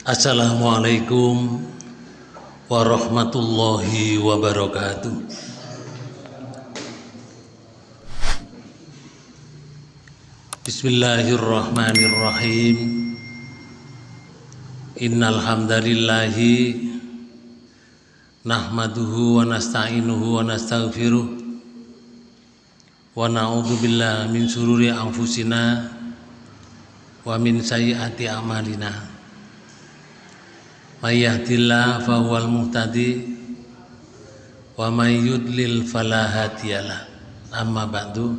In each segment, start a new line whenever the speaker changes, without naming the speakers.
Assalamualaikum warahmatullahi wabarakatuh. Bismillahirrahmanirrahim. Innal hamdalillahi nahmaduhu wa nasta'inuhu wa nastaghfiruh wa na'udzu billahi min sururi anfusina wa min sayyiati a'malina may yahdihillahu fahuwal muhtadi wa may yudlil fala amma ba'du.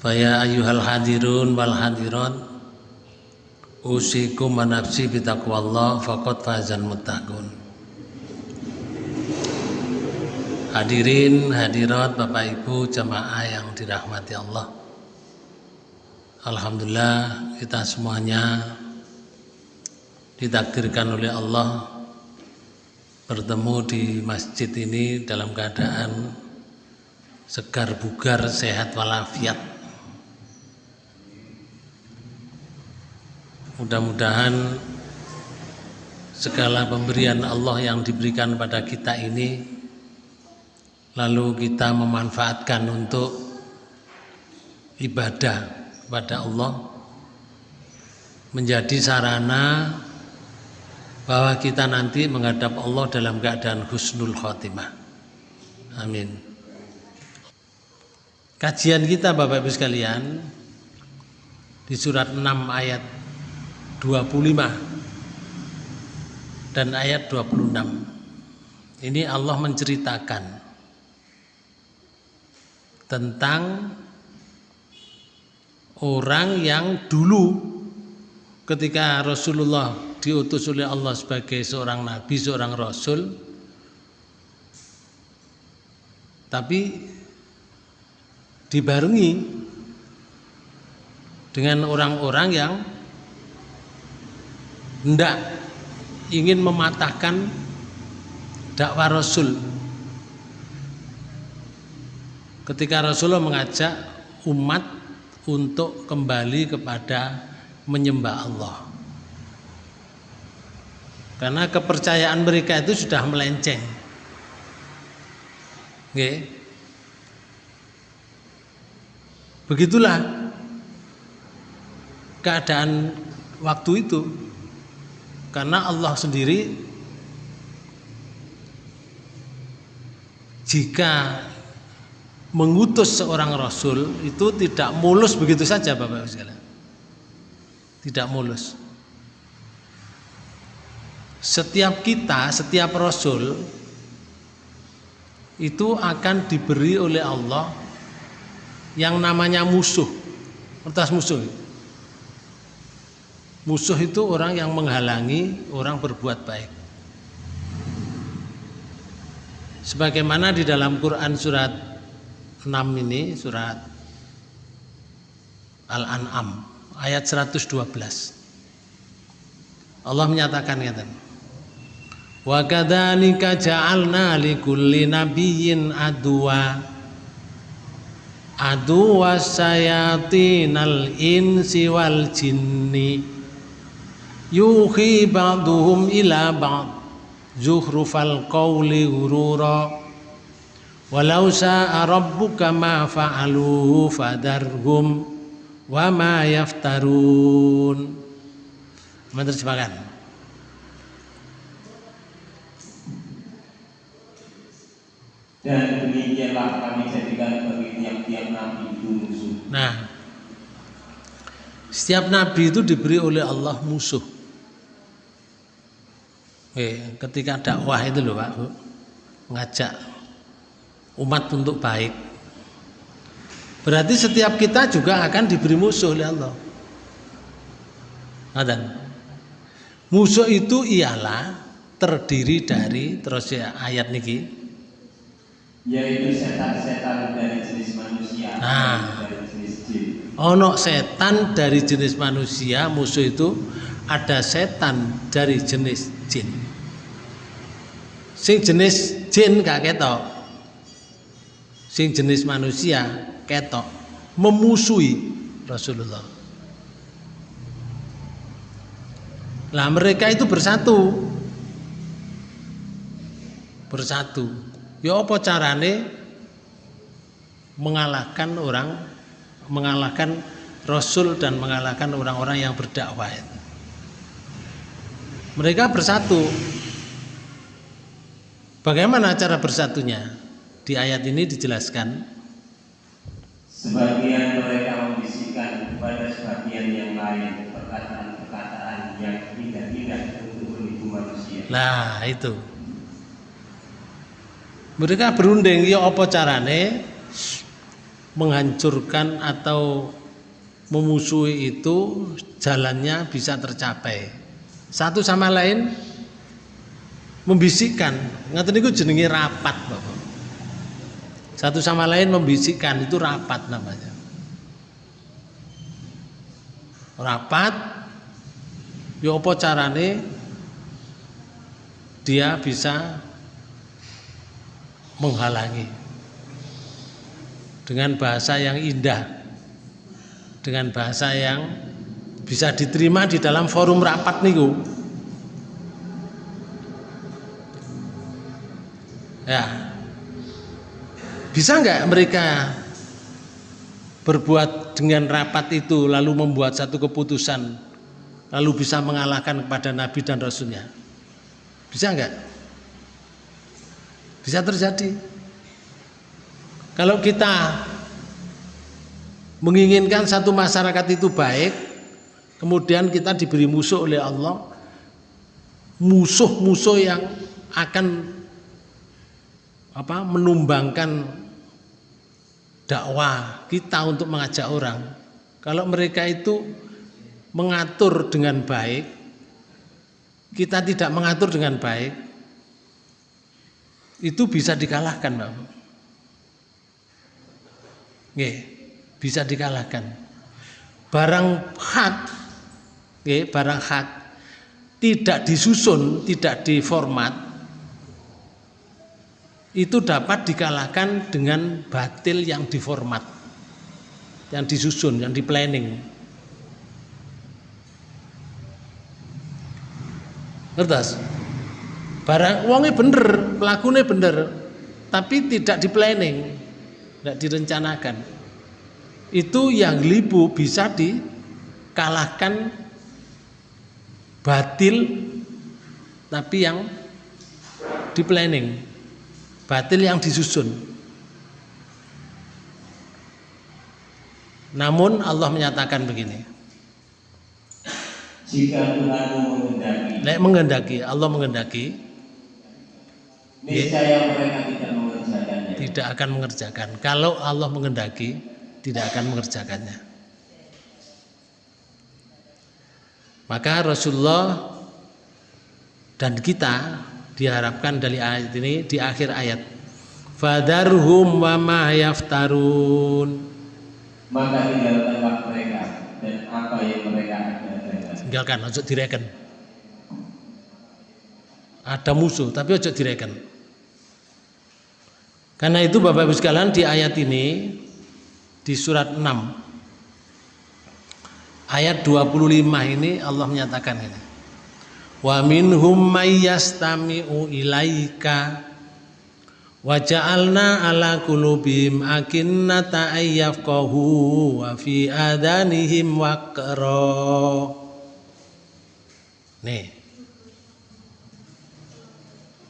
Faya ayyuhal hadirun wal hadirat usikum wa nafsi bitaqwallah faqad fazal muttaqun. Hadirin hadirat Bapak Ibu jamaah yang dirahmati Allah. Alhamdulillah kita semuanya ditakdirkan oleh Allah bertemu di masjid ini dalam keadaan segar bugar sehat walafiat. Mudah-mudahan segala pemberian Allah yang diberikan pada kita ini lalu kita memanfaatkan untuk ibadah kepada Allah menjadi sarana bahwa kita nanti menghadap Allah dalam keadaan husnul khotimah. Amin. Kajian kita Bapak Ibu sekalian di surat 6 ayat 25 dan ayat 26. Ini Allah menceritakan tentang orang yang dulu ketika Rasulullah diutus oleh Allah sebagai seorang nabi, seorang rasul. Tapi dibarengi dengan orang-orang yang hendak ingin mematahkan dakwah Rasul. Ketika Rasulullah mengajak umat untuk kembali kepada menyembah Allah. Karena kepercayaan mereka itu sudah melenceng. Oke. Begitulah keadaan waktu itu. Karena Allah sendiri jika mengutus seorang rasul itu tidak mulus begitu saja Bapak Ibu sekalian. Tidak mulus setiap kita, setiap rasul itu akan diberi oleh Allah yang namanya musuh. Kertas musuh. Musuh itu orang yang menghalangi orang berbuat baik. Sebagaimana di dalam Quran surat 6 ini, surat Al-An'am ayat 112. Allah menyatakan kata Wa kadzalika ja'alna likulli nabiyyin adwa adwa sayatinal insi wal jinni. Yuhi ba'duhum ila ba'd. Zuhrufal qawli ghurura. Walau sa'a rabbuka ma fa'aluhu fadarhum wa ma yaftarun. Menerjemahkan
dan demikianlah kami jadikan bagi tiap-tiap nabi itu musuh.
Nah, setiap nabi itu diberi oleh Allah musuh. Oke, ketika dakwah itu loh Pak, ngajak umat untuk baik. Berarti setiap kita juga akan diberi musuh oleh Allah. Adan. Musuh itu ialah terdiri dari terus ya ayat niki
yaitu setan-setan dari jenis manusia
nah.
dari jenis jin.
Ono setan dari jenis manusia, musuh itu ada setan dari jenis jin. Sing jenis jin gak ketok. Sing jenis manusia ketok memusuhi Rasulullah. Lah mereka itu bersatu. Bersatu. Ya apa carane mengalahkan orang mengalahkan Rasul dan mengalahkan orang-orang yang berdakwah itu. Mereka bersatu. Bagaimana cara bersatunya? Di ayat ini dijelaskan
Sebagian mereka membisikkan kepada sebagian yang lain perkataan-perkataan yang tidak-tidak untuk menipu manusia.
Nah itu Mereka berunding Ya apa carane? Menghancurkan atau Memusuhi itu Jalannya bisa tercapai. Satu sama lain Membisikkan. Ngerti itu jenenge rapat Bapak. Satu sama lain membisikkan Itu rapat namanya. Rapat Ya apa carane? Dia bisa menghalangi. Dengan bahasa yang indah. Dengan bahasa yang bisa diterima di dalam forum rapat niku. Ya. Bisa nggak mereka berbuat dengan rapat itu lalu membuat satu keputusan lalu bisa mengalahkan kepada Nabi dan Rasulnya? Bisa enggak? Bisa terjadi. Kalau kita menginginkan satu masyarakat itu baik kemudian kita diberi musuh oleh Allah musuh-musuh yang akan apa menumbangkan dakwah kita untuk mengajak orang. Kalau mereka itu mengatur dengan baik, kita tidak mengatur dengan baik, itu bisa dikalahkan, Pak. Nggih, bisa dikalahkan. Barang hak, nggih, barang hak tidak disusun, tidak diformat, itu dapat dikalahkan dengan batil yang diformat, yang disusun, yang di planning. ngertos barang uangnya bener pelakunya bener tapi tidak di planning tidak direncanakan. Itu yang libu bisa dikalahkan batil tapi yang di planning batil yang disusun. Namun Allah menyatakan begini.
Jika menghendaki
Nek menghendaki, Allah menghendaki
niscaya mereka tidak mengerjakannya.
Tidak akan mengerjakan. Kalau Allah menghendaki, tidak akan mengerjakannya. Maka Rasulullah dan kita diharapkan dari ayat ini di akhir ayat. Fadarhum wa ma yaftarun.
Maka tinggalkanlah mereka dan apa yang mereka adakan
tinggalkan ojo direken. Ada musuh tapi ojo direken karena itu Bapak Ibu sekalian di ayat ini di surat 6 ayat 25 ini Allah menyatakan ini. Wa minhum may yastami'u ilaika wa ja'alna ala qulubihim akinnata ayyafqahu wa fi adanihim waqra. Nih.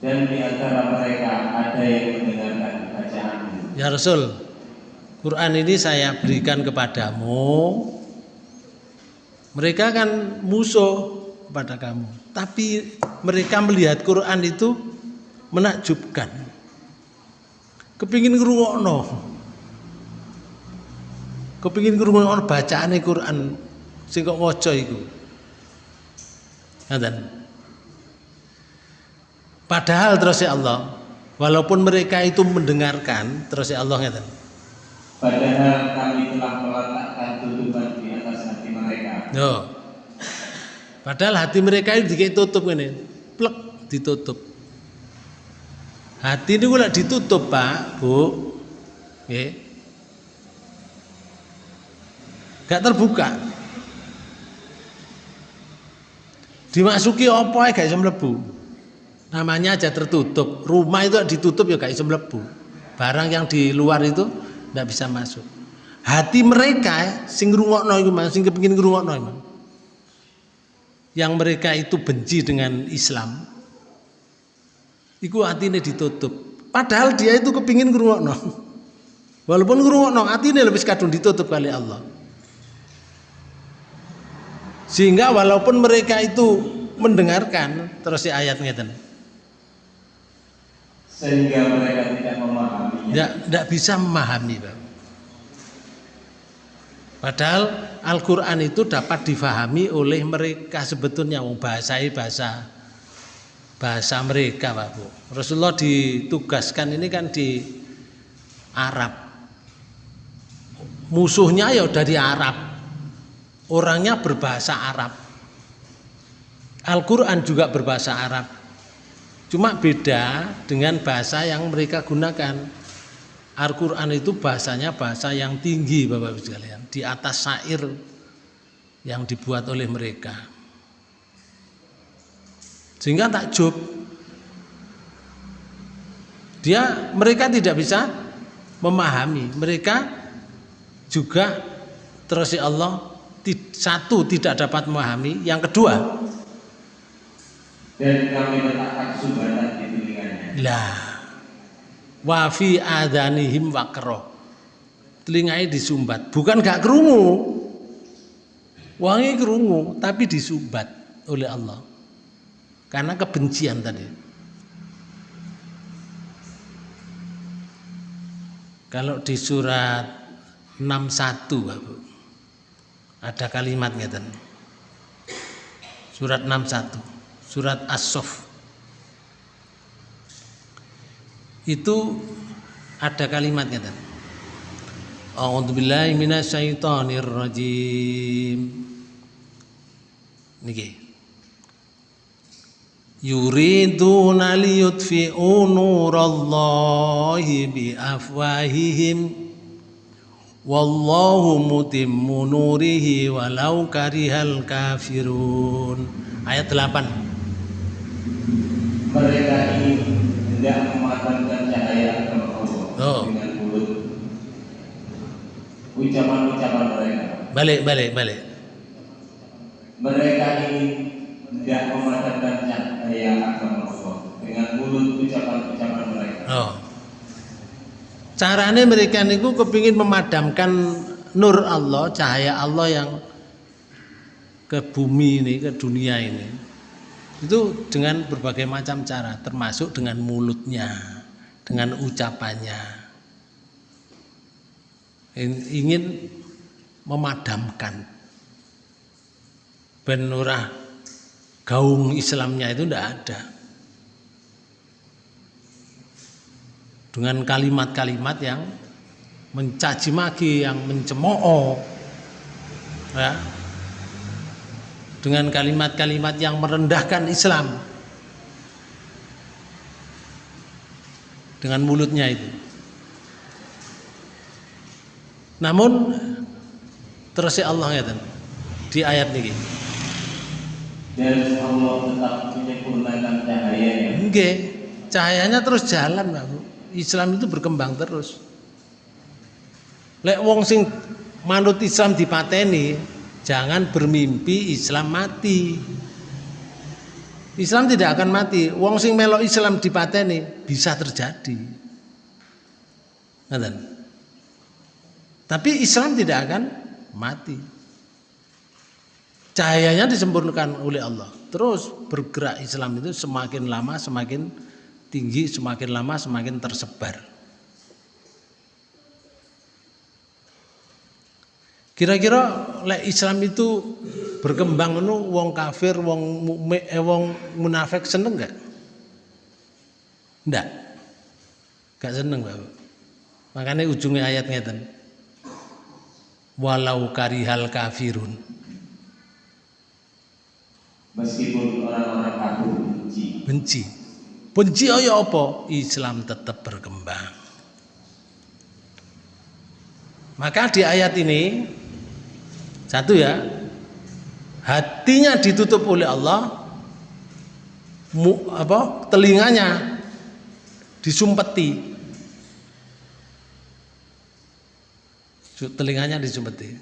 Dan di antara mereka ada yang bacaanmu
ya Rasul Quran ini saya berikan kepadamu. Mereka kan musuh kepada kamu. Tapi mereka melihat Quran itu menakjubkan. Kepingin ngrungokno. Kepingin ngrungokno bacaane Quran sing kok waca iku. Padahal terus ya Allah walaupun mereka itu mendengarkan terus ya Allah ngaten
padahal kami telah meletakkan tutupan di atas hati mereka
Yo. Padahal hati mereka itu ditutup ini, plek ditutup. Hati ini gula ditutup pak, bu, Oke. gak terbuka. Dimasuki apa ya gak iso mlebu. Namanya aja tertutup. Rumah itu ditutup ya iso mlebu. Barang yang di luar itu ndak bisa masuk. Hati mereka sing ngrungokno iku sing kepengin ngrungokno. Yang mereka itu benci dengan Islam. Iku hatine ditutup. Padahal dia itu kepingin ngrungokno. Walaupun ngrungokno hatine lebih kadung ditutup kali Allah. Sehingga walaupun mereka itu mendengarkan terus si ayat ngeten.
Sehingga mereka tidak memahami.
Tidak, tidak bisa memahami, Pak. Padahal Al-Quran itu dapat difahami oleh mereka sebetulnya bahasa bahasa bahasa mereka Pak Bu. Rasulullah ditugaskan ini kan di Arab. Musuhnya ya dari Arab. Orangnya berbahasa Arab. Al-Quran juga berbahasa Arab. Cuma beda dengan bahasa yang mereka gunakan. Al-Quran itu bahasanya bahasa yang tinggi Bapak Ibu sekalian. Di atas syair yang dibuat oleh mereka. Sehingga takjub dia mereka tidak bisa memahami. Mereka juga terus ya Allah satu tidak dapat memahami. Yang kedua
dan kami letakkan sumbatan di telinganya.
Lah. Wa fi adanihim wakro telinganya disumbat. Bukan gak kerungu wangi kerungu tapi disumbat oleh Allah. Karena kebencian tadi. Kalau di surat 61 Bapak ada kalimat ngeten surat 61 surat as-sof. Itu ada kalimatnya kan A'udzubillahi minasyaitonir rajim niki. Yuriduna liyutfi'u nurallahi biafwahihim. Wallahu mutimmu nurihi walau karihal kafirun. Ayat 8
mereka ini hendak memadamkan cahaya agama Allah
Oh.
dengan mulut ucapan-ucapan mereka.
balik balik balik
Mereka ini hendak memadamkan cahaya agama Allah dengan mulut ucapan-ucapan mereka.
Oh. Caranya mereka niku kepingin memadamkan nur Allah, cahaya Allah yang ke bumi ini, ke dunia ini. Itu dengan berbagai macam cara, termasuk dengan mulutnya, dengan ucapannya. In- Ingin memadamkan ben ora gaung Islamnya itu tidak ada. dengan kalimat-kalimat yang mencaci maki, yang mencemooh, ya, dengan kalimat-kalimat yang merendahkan Islam, dengan mulutnya itu. Namun terus ya Allah ya di ayat ini.
Dan Allah tetap menyempurnakan cahayanya
Nggih, cahayanya terus jalan, Pak. Bu. Islam itu berkembang terus. Lek wong sing manut Islam dipateni, jangan bermimpi Islam mati. Islam tidak akan mati. Wong sing melok Islam dipateni bisa terjadi. Ngoten. Tapi Islam tidak akan mati. Cahayanya disempurnakan oleh Allah. Terus bergerak Islam itu semakin lama semakin tinggi, semakin lama semakin tersebar. Kira-kira lek Islam itu berkembang nu wong kafir, wong mukmin, eh, wong munafik seneng enggak? Enggak. Enggak seneng, Bapak. Makanya ujungnya ayat ngeten. Walau karihal kafirun.
meskipun orang-orang kafir benci.
Benci. Benci ya apa? Islam tetap berkembang. Maka di ayat ini satu ya, hatinya ditutup oleh Allah, mu, apa telinganya disumpeti. Telinganya disumpeti.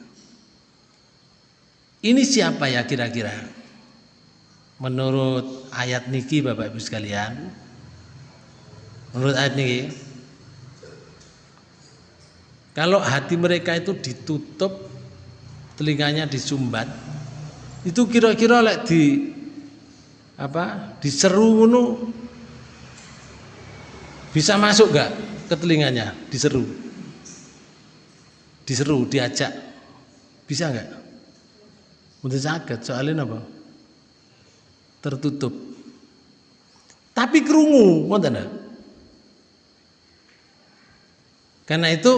Ini siapa ya kira-kira? Menurut ayat niki Bapak Ibu sekalian. Menurut ayat niki. Kalau hati mereka itu ditutup telinganya disumbat. Itu kira-kira lek di apa diseru ngono bisa masuk gak ke telinganya? Diseru. Diseru diajak. Bisa nggak? Untuk sakit soalnya apa? Tertutup. Tapi kerungu ngoten karena itu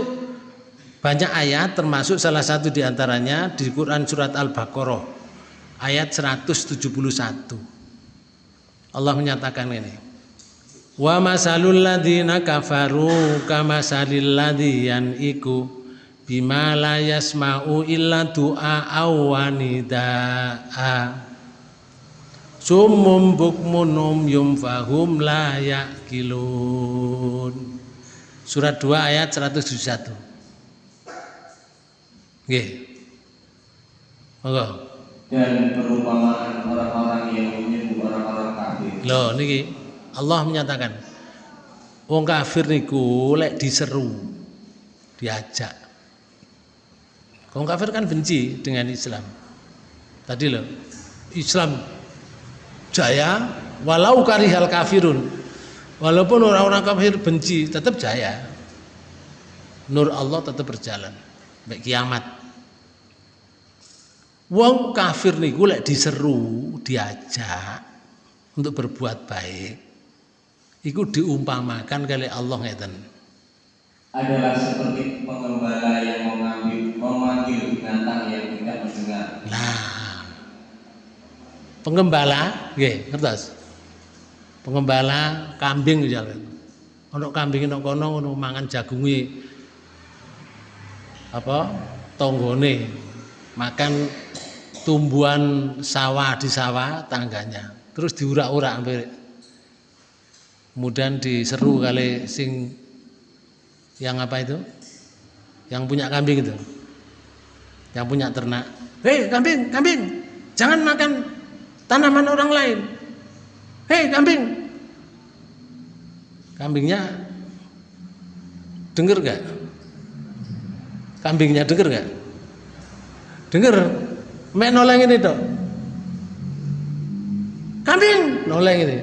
banyak ayat termasuk salah satu di antaranya di Quran surat Al-Baqarah ayat 171 Allah menyatakan ini. Wa masalul ladzina kafaru kamasalil ladzi iku bima la yasma'u illa du'a awanidaa. Sumum bukmun umyum fahum la ya'kilun. Surat 2 ayat 171. Nggih. Monggo.
Dan perumpamaan orang-orang yang menyebut orang-orang kafir.
Loh niki Allah menyatakan wong kafir niku lek diseru diajak. Wong kafir kan benci dengan Islam. Tadi loh Islam jaya walau karihal kafirun. Walaupun orang-orang kafir benci tetap jaya. Nur Allah tetap berjalan. Baik kiamat. Wong kafir niku lek diseru, diajak untuk berbuat baik. Iku diumpamakan kali Allah ngeten.
Adalah seperti pengembala yang mengambil memanggil binatang yang tidak mendengar.
Nah. Pengembala, nggih, ngertos? Pengembala kambing misalnya. Ono kambing ono kono ono mangan jagungi apa tonggone makan tumbuhan sawah di sawah tangganya. Terus diurak-urak sampai kemudian diseru kali sing yang apa itu? Yang punya kambing itu. Yang punya ternak. Hei kambing kambing jangan makan tanaman orang lain. Hei kambing. Kambingnya dengar gak kambingnya dengar gak dengar mek noleng ini dok kambing. Noleng ini.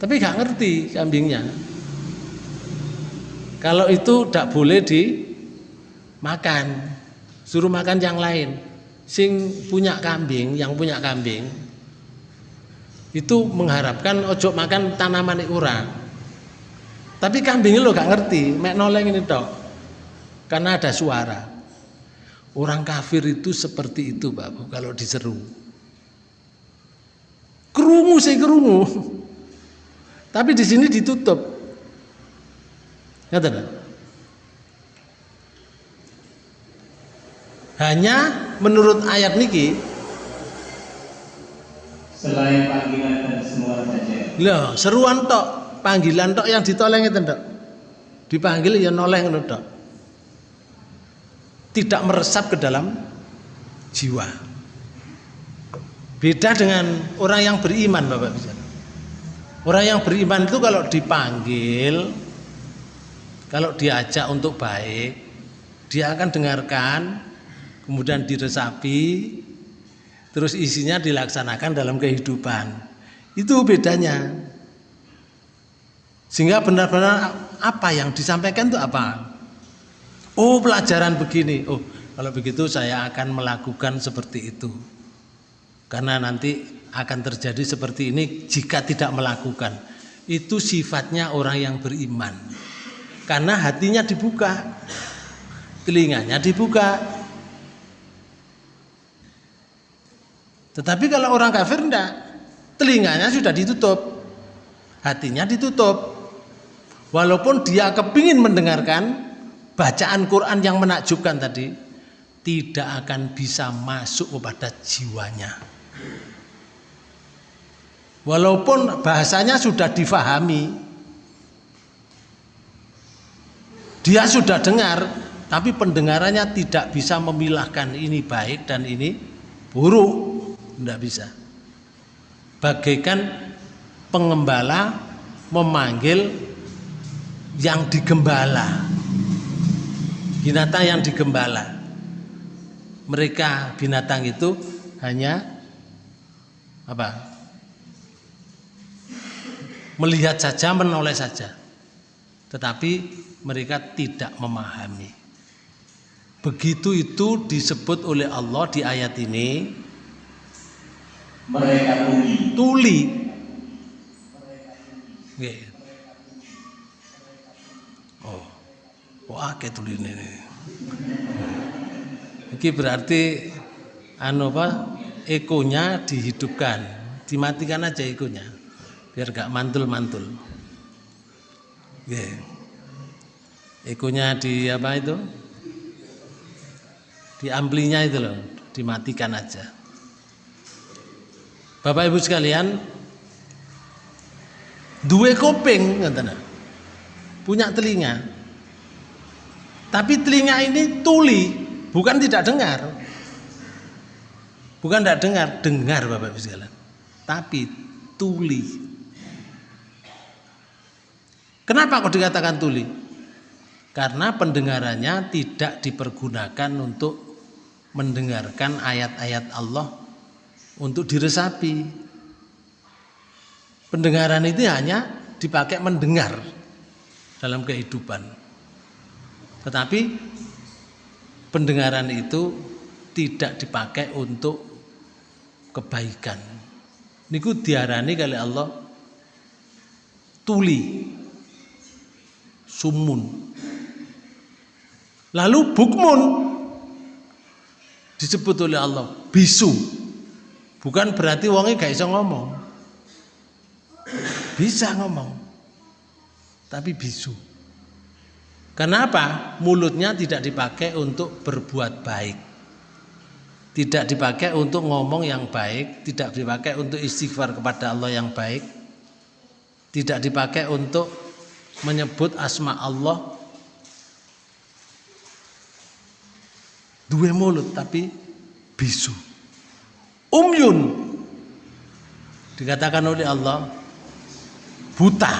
Tapi gak ngerti kambingnya. Kalau itu tidak boleh dimakan. Suruh makan yang lain. Sing punya kambing yang punya kambing itu mengharapkan ojo makan tanaman orang tapi kambingnya lo gak ngerti. Mek noleng ini dok karena ada suara Orang kafir itu seperti itu, Bapak, kalau diseru. Kerungu saya kerungu. Tapi di sini ditutup. Ngerti Hanya menurut ayat niki
selain panggilan dan semua saja.
Loh, seruan tok, panggilan tok yang ditoleng itu tok. Dipanggil ya noleng tok tidak meresap ke dalam jiwa. Beda dengan orang yang beriman, Bapak bisa. Orang yang beriman itu kalau dipanggil, kalau diajak untuk baik, dia akan dengarkan, kemudian diresapi, terus isinya dilaksanakan dalam kehidupan. Itu bedanya. Sehingga benar-benar apa yang disampaikan itu apa? Oh pelajaran begini. Oh kalau begitu saya akan melakukan seperti itu. Karena nanti akan terjadi seperti ini jika tidak melakukan. Itu sifatnya orang yang beriman. Karena hatinya dibuka. Telinganya dibuka. Tetapi kalau orang kafir enggak. Telinganya sudah ditutup. Hatinya ditutup. Walaupun dia kepingin mendengarkan bacaan Quran yang menakjubkan tadi tidak akan bisa masuk kepada jiwanya. Walaupun bahasanya sudah difahami, dia sudah dengar, tapi pendengarannya tidak bisa memilahkan ini baik dan ini buruk, tidak bisa. Bagaikan pengembala memanggil yang digembala, binatang yang digembala. Mereka binatang itu hanya apa? melihat saja, menoleh saja. Tetapi mereka tidak memahami. Begitu itu disebut oleh Allah di ayat ini.
Mereka tuli.
Tuli. Nggih. Oh, akeh tuli ini. Ini berarti anu apa? Ekonya dihidupkan, dimatikan aja ekonya biar gak mantul-mantul. Yeah. Ekonya di apa itu? Di amplinya itu loh, dimatikan aja. Bapak Ibu sekalian, dua kuping katanya. Punya telinga. Tapi telinga ini tuli, bukan tidak dengar. Bukan tidak dengar, dengar Bapak Ibu sekalian. Tapi tuli. Kenapa kok dikatakan tuli? Karena pendengarannya tidak dipergunakan untuk mendengarkan ayat-ayat Allah untuk diresapi. Pendengaran itu hanya dipakai mendengar dalam kehidupan. Tetapi pendengaran itu tidak dipakai untuk kebaikan. Niku diarani kali Allah tuli sumun. Lalu bukmun disebut oleh Allah bisu. Bukan berarti wongnya gak bisa ngomong. Bisa ngomong. Tapi bisu. Kenapa? Mulutnya tidak dipakai untuk berbuat baik. Tidak dipakai untuk ngomong yang baik, tidak dipakai untuk istighfar kepada Allah yang baik. Tidak dipakai untuk menyebut asma Allah dua mulut tapi bisu umyun dikatakan oleh Allah buta.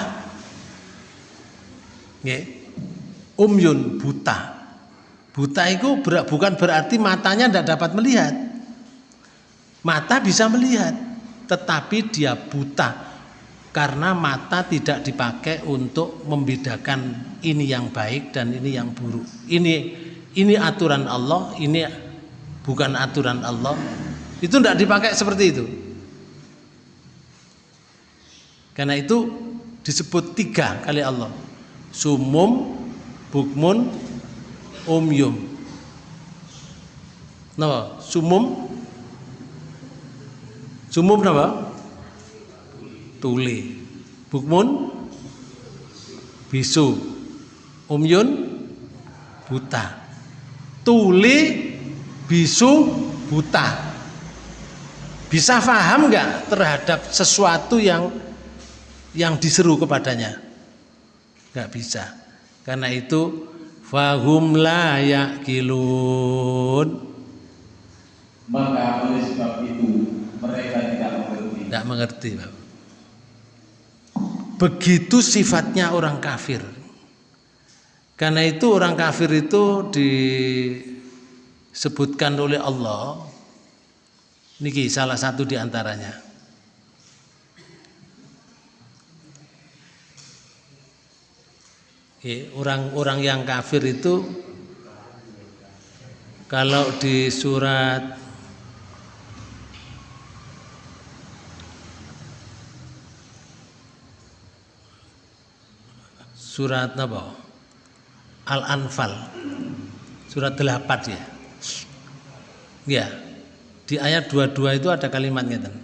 Umyun buta buta itu bukan berarti matanya tidak dapat melihat mata bisa melihat tetapi dia buta karena mata tidak dipakai untuk membedakan ini yang baik dan ini yang buruk. Ini ini aturan Allah, ini bukan aturan Allah. Itu tidak dipakai seperti itu. Karena itu disebut tiga kali Allah. Sumum, bukmun, umyum. Napa? Sumum? Sumum napa? tuli bukmun? Bisu. Umyun buta. Tuli bisu buta. Bisa paham nggak terhadap sesuatu yang yang diseru kepadanya? Nggak bisa karena itu fahum la yakilun
maka oleh sebab itu mereka tidak mengerti
tidak mengerti Bapak. Begitu sifatnya orang kafir. Karena itu orang kafir itu disebutkan oleh Allah. Niki salah satu di Orang-orang yang kafir itu kalau di surat surat apa? Al-Anfal. Surat 8 ya. Ya. Di ayat 22 itu ada kalimatnya kan.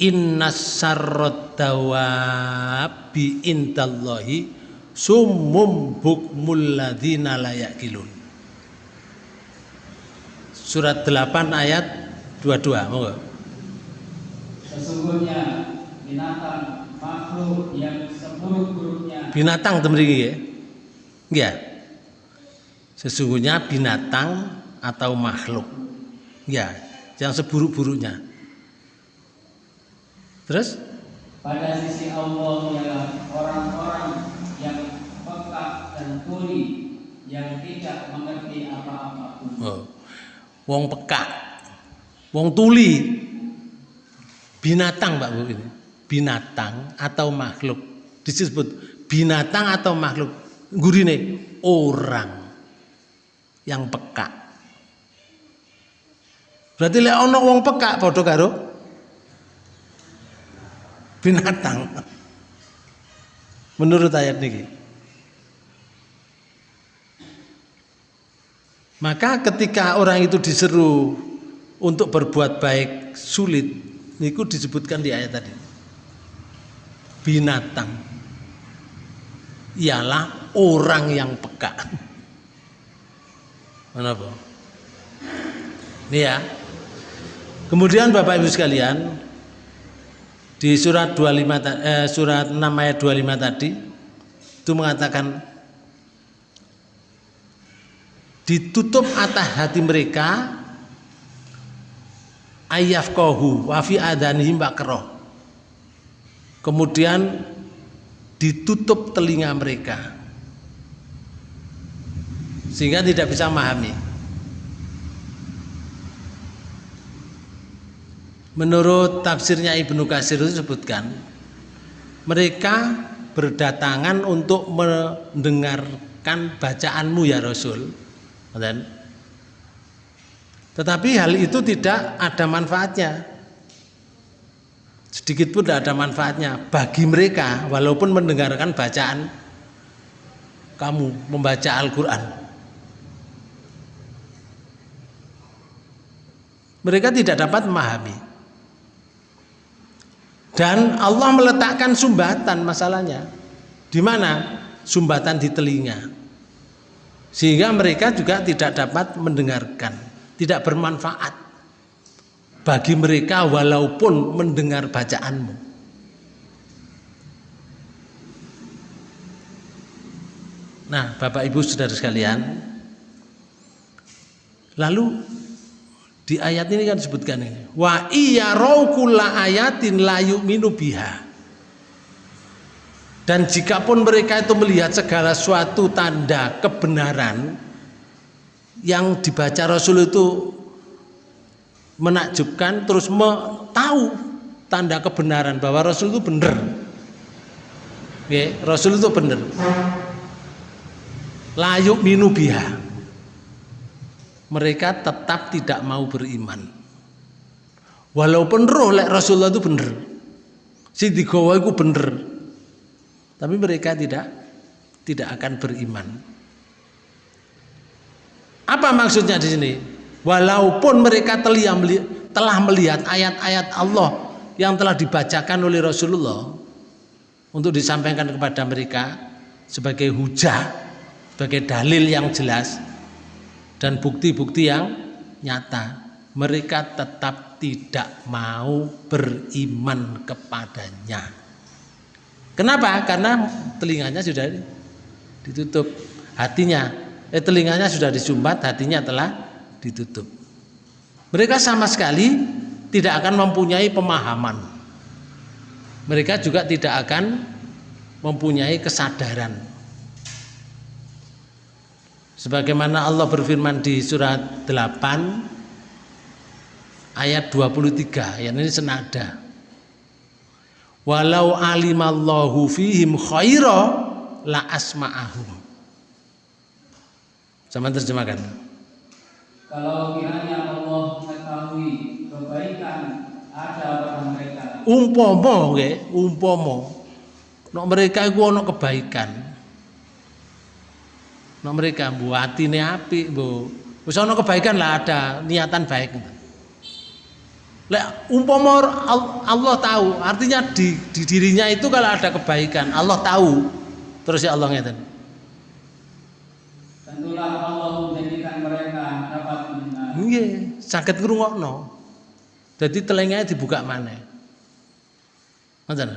Inna sarrot dawabi indallahi summum bukmul ladzina la yaqilun. Surat 8 ayat 22, monggo.
Sesungguhnya binatang makhluk yang seburuk-buruknya
binatang temriki ya? Ya sesungguhnya binatang atau makhluk. Ya yang seburuk-buruknya. Terus
pada sisi Allah ialah orang-orang yang peka dan tuli yang tidak mengerti apa-apa pun.
oh. wong peka wong tuli. Binatang Pak Bu ini. Binatang atau makhluk. Disebut binatang atau makhluk. Gurine orang yang peka berarti lek ono wong peka padha karo binatang. Menurut ayat niki maka ketika orang itu diseru untuk berbuat baik sulit niku disebutkan di ayat tadi. Binatang. Ialah orang yang peka. Kenapa? Ini ya. Kemudian Bapak Ibu sekalian di surat 25 ta- eh, surat 6 ayat 25 tadi itu mengatakan ditutup atas hati mereka ayafqahu wa fi adanihim waqra. Kemudian ditutup telinga mereka sehingga tidak bisa memahami. Menurut tafsirnya Ibnu Katsir itu disebutkan mereka berdatangan untuk mendengarkan bacaanmu ya Rasul. Ngoten. Tetapi hal itu tidak ada manfaatnya. Sedikit pun tidak ada manfaatnya bagi mereka walaupun mendengarkan bacaan kamu membaca Al-Qur'an. mereka tidak dapat memahami. Dan Allah meletakkan sumbatan masalahnya. Di mana? Sumbatan di telinga. Sehingga mereka juga tidak dapat mendengarkan, tidak bermanfaat bagi mereka walaupun mendengar bacaanmu. Nah, Bapak Ibu Saudara sekalian, lalu di ayat ini kan disebutkan ini. Wa iya kulla ayatin la yu'minu biha. Dan jikapun mereka itu melihat segala suatu tanda kebenaran yang dibaca Rasul itu menakjubkan terus tahu tanda kebenaran bahwa Rasul itu benar. Rasul itu benar. La yu'minu biha mereka tetap tidak mau beriman. Walaupun roh lek Rasulullah itu bener. Si digawa itu bener. Tapi mereka tidak tidak akan beriman. Apa maksudnya di sini? Walaupun mereka telah telah melihat ayat-ayat Allah yang telah dibacakan oleh Rasulullah untuk disampaikan kepada mereka sebagai hujah, sebagai dalil yang jelas, dan bukti-bukti yang nyata mereka tetap tidak mau beriman kepadanya. Kenapa? Karena telinganya sudah ditutup hatinya. Eh, telinganya sudah disumbat hatinya telah ditutup. Mereka sama sekali tidak akan mempunyai pemahaman. Mereka juga tidak akan mempunyai kesadaran Sebagaimana Allah berfirman di surat 8 ayat 23, yang ini senada. Walau alimallahu fihim khaira la asma'ahum. Sama terjemahkan.
Kalau kiranya Allah mengetahui kebaikan ada pada mereka,
Umpama nggih, umpama nek mereka iku ana kebaikan. Nek mereka mbu atine apik, mbu wis ana kebaikan lah ada niatan baik. Lek umpama Al- Allah tahu, artinya di, di dirinya itu kalau ada kebaikan, Allah tahu. Terus ya Allah ngeten.
tentulah Allah menjadikan mereka dapat mendengar.
Nggih, saged ngrungokno. Jadi telinganya dibuka maneh. Ngoten.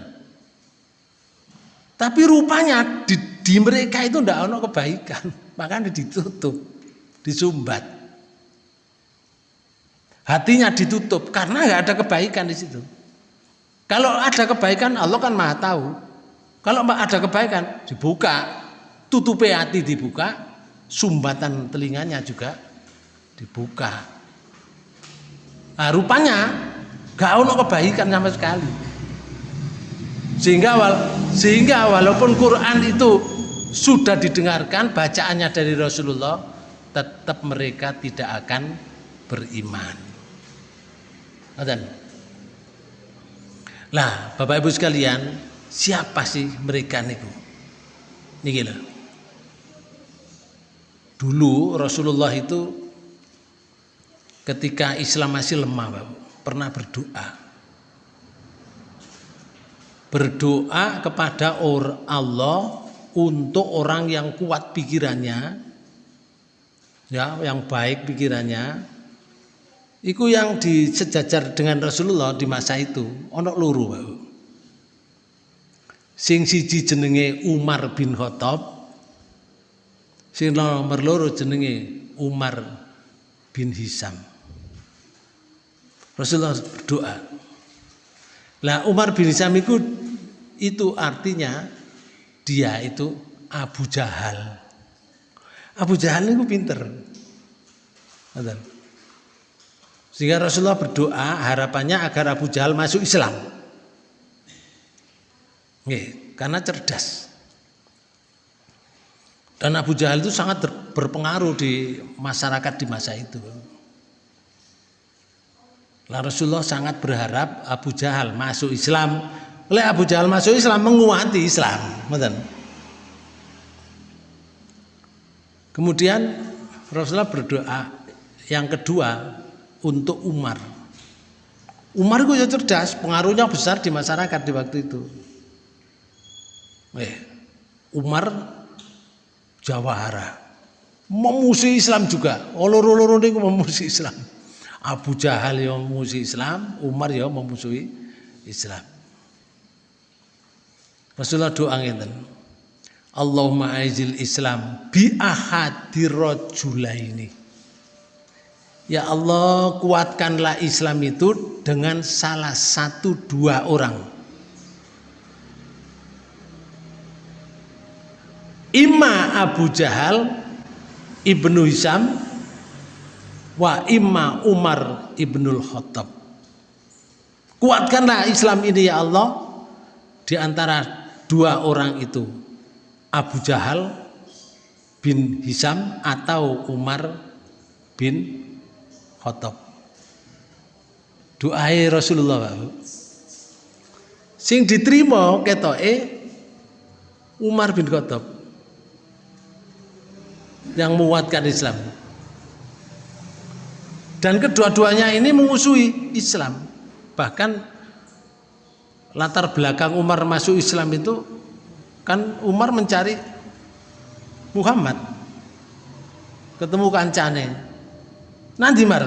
Tapi rupanya di, di mereka itu ndak ono kebaikan, makanya ditutup, disumbat. Hatinya ditutup karena nggak ada kebaikan di situ. Kalau ada kebaikan Allah kan maha tahu. Kalau ada kebaikan dibuka, tutupi hati dibuka, sumbatan telinganya juga dibuka. Nah, rupanya gak ono kebaikan sama sekali. Sehingga sehingga walaupun Quran itu sudah didengarkan bacaannya dari Rasulullah, tetap mereka tidak akan beriman. Lah, Bapak Ibu sekalian, siapa sih mereka niku? Niki lho. Dulu Rasulullah itu ketika Islam masih lemah, Bapak, pernah berdoa. Berdoa kepada Allah untuk orang yang kuat pikirannya, ya, yang baik pikirannya, Iku yang disejajar dengan Rasulullah di masa itu ono luru. Sing siji jenenge Umar bin Khattab. Sing nomor loro jenenge Umar bin Hisam. Rasulullah berdoa. Lah Umar bin Hisam itu itu artinya dia itu Abu Jahal. Abu Jahal itu pinter. Sehingga Rasulullah berdoa harapannya agar Abu Jahal masuk Islam. Nih, karena cerdas. Dan Abu Jahal itu sangat berpengaruh di masyarakat di masa itu. Lah Rasulullah sangat berharap Abu Jahal masuk Islam. Oleh Abu Jahal masuk Islam menguati Islam, Kemudian Rasulullah berdoa yang kedua untuk Umar. Umar itu ya cerdas, pengaruhnya besar di masyarakat di waktu itu. Eh, Umar Jawahara memusuhi Islam juga. Olor-olor ini memusuhi Islam. Abu Jahal yang memusuhi Islam, Umar yang memusuhi Islam. Rasulullah doa ngeten. Allahumma aizil Islam bi ahadir ini. Ya Allah kuatkanlah Islam itu dengan salah satu dua orang. Imma Abu Jahal Ibnu Hisam wa imma Umar Ibnul Khattab. Kuatkanlah Islam ini ya Allah di antara dua orang itu Abu Jahal bin Hisam atau Umar bin Khattab. Doai Rasulullah. Sing diterima ketoke Umar bin Khattab yang menguatkan Islam. Dan kedua-duanya ini memusuhi Islam. Bahkan latar belakang Umar masuk Islam itu kan Umar mencari Muhammad ketemu kancane Nanti mar.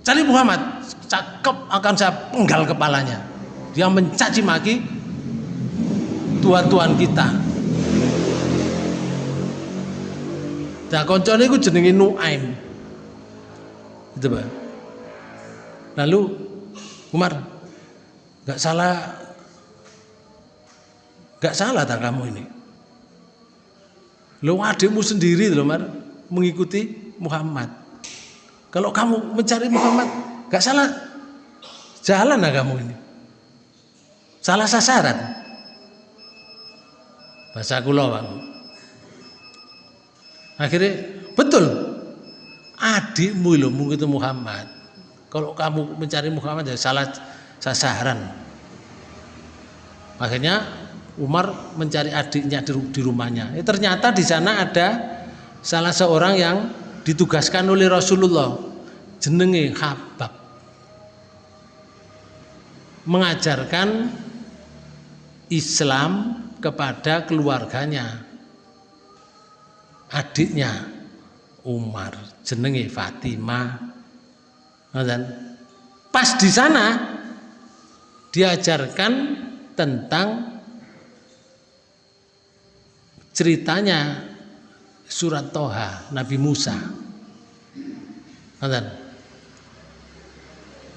Cari Muhammad, cakep akan saya penggal kepalanya. Dia mencaci maki tuan-tuan kita. Nah koncone itu jenenge Nuaim. Itu Pak. Lalu Umar nggak salah nggak salah tak kamu ini. Lo adikmu sendiri loh Mar mengikuti Muhammad. Kalau kamu mencari Muhammad, gak salah jalan lah kamu ini. Salah sasaran. Bahasa kula, Pak. Akhirnya betul. Adikmu loh itu Muhammad. Kalau kamu mencari Muhammad ya salah sasaran. Akhirnya Umar mencari adiknya di rumahnya. Ya, ternyata di sana ada salah seorang yang ditugaskan oleh Rasulullah jenenge Habab mengajarkan Islam kepada keluarganya adiknya Umar jenenge Fatimah dan pas di sana diajarkan tentang ceritanya surat Toha Nabi Musa.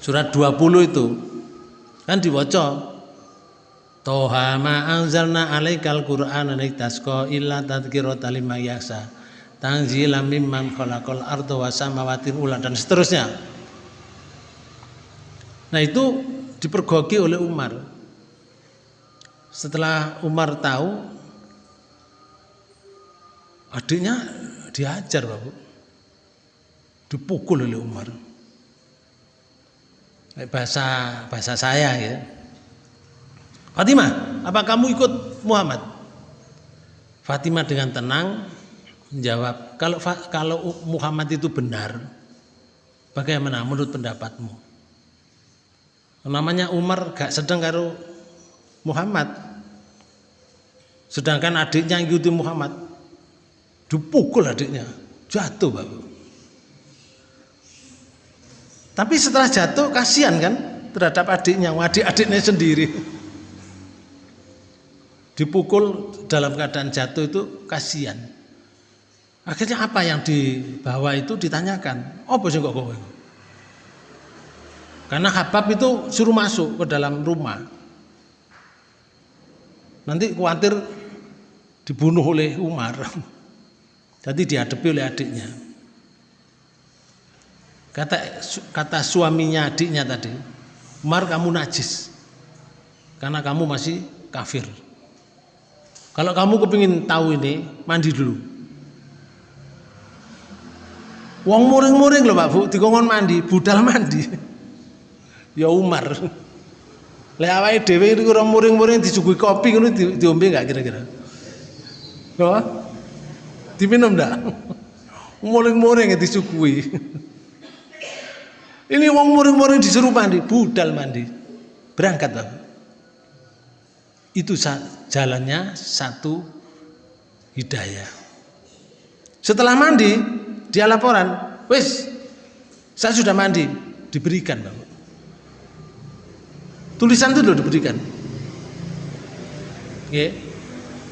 Surat 20 itu kan diwaca Toha ma anzalna alaikal qur'ana litasqa illa tadhkiratan liman yakhsha tanzilam mimman khalaqal arda was samawati ula dan seterusnya. Nah itu dipergoki oleh Umar. Setelah Umar tahu adiknya diajar Bapak. Dipukul oleh Umar. Bahasa bahasa saya ya. Fatimah, apa kamu ikut Muhammad? Fatimah dengan tenang menjawab, kalau kalau Muhammad itu benar, bagaimana menurut pendapatmu? Namanya Umar gak sedang karo Muhammad. Sedangkan adiknya ikuti Muhammad. Dipukul adiknya, jatuh Bapak. Tapi setelah jatuh kasihan kan terhadap adiknya, adik-adiknya sendiri dipukul dalam keadaan jatuh itu kasihan. Akhirnya apa yang dibawa itu ditanyakan, apa sih kok kowe? Karena Habab itu suruh masuk ke dalam rumah. Nanti khawatir dibunuh oleh Umar. Jadi dihadapi oleh adiknya. Kata kata suaminya adiknya tadi, Umar kamu najis. Karena kamu masih kafir. Kalau kamu kepingin tahu ini, mandi dulu. Wong muring-muring loh Pak Bu, dikongkon mandi, budal mandi. ya Umar. Lek awake dhewe iku ora muring-muring disuguhi kopi ngono di, diombe enggak kira-kira? Apa? Diminum enggak? Muring-muring disuguhi. Ini wong muring-muring disuruh mandi, budal mandi. Berangkat Pak itu jalannya satu hidayah. Setelah mandi, dia laporan, wes, saya sudah mandi, diberikan bang. Tulisan itu loh diberikan. Ya.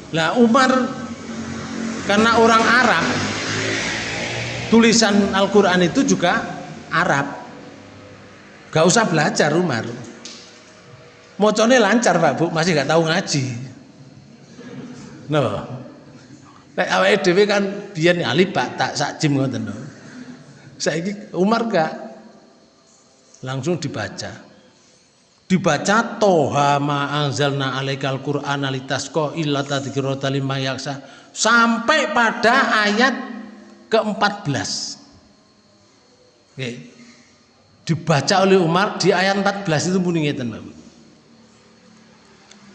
Lah Umar karena orang Arab, tulisan Al-Quran itu juga Arab. Gak usah belajar Umar Mocone lancar Pak Bu, masih gak tahu ngaji. No. Nek awake kan biyen ali Pak tak sak jim ngoten no. Saiki Umar gak langsung dibaca. Dibaca toha ma anzalna alaikal qur'ana litasqa illa tadhkiratan liman yaksa sampai pada ayat ke-14. Oke. Dibaca oleh Umar di ayat 14 itu muni ngeten Bapak.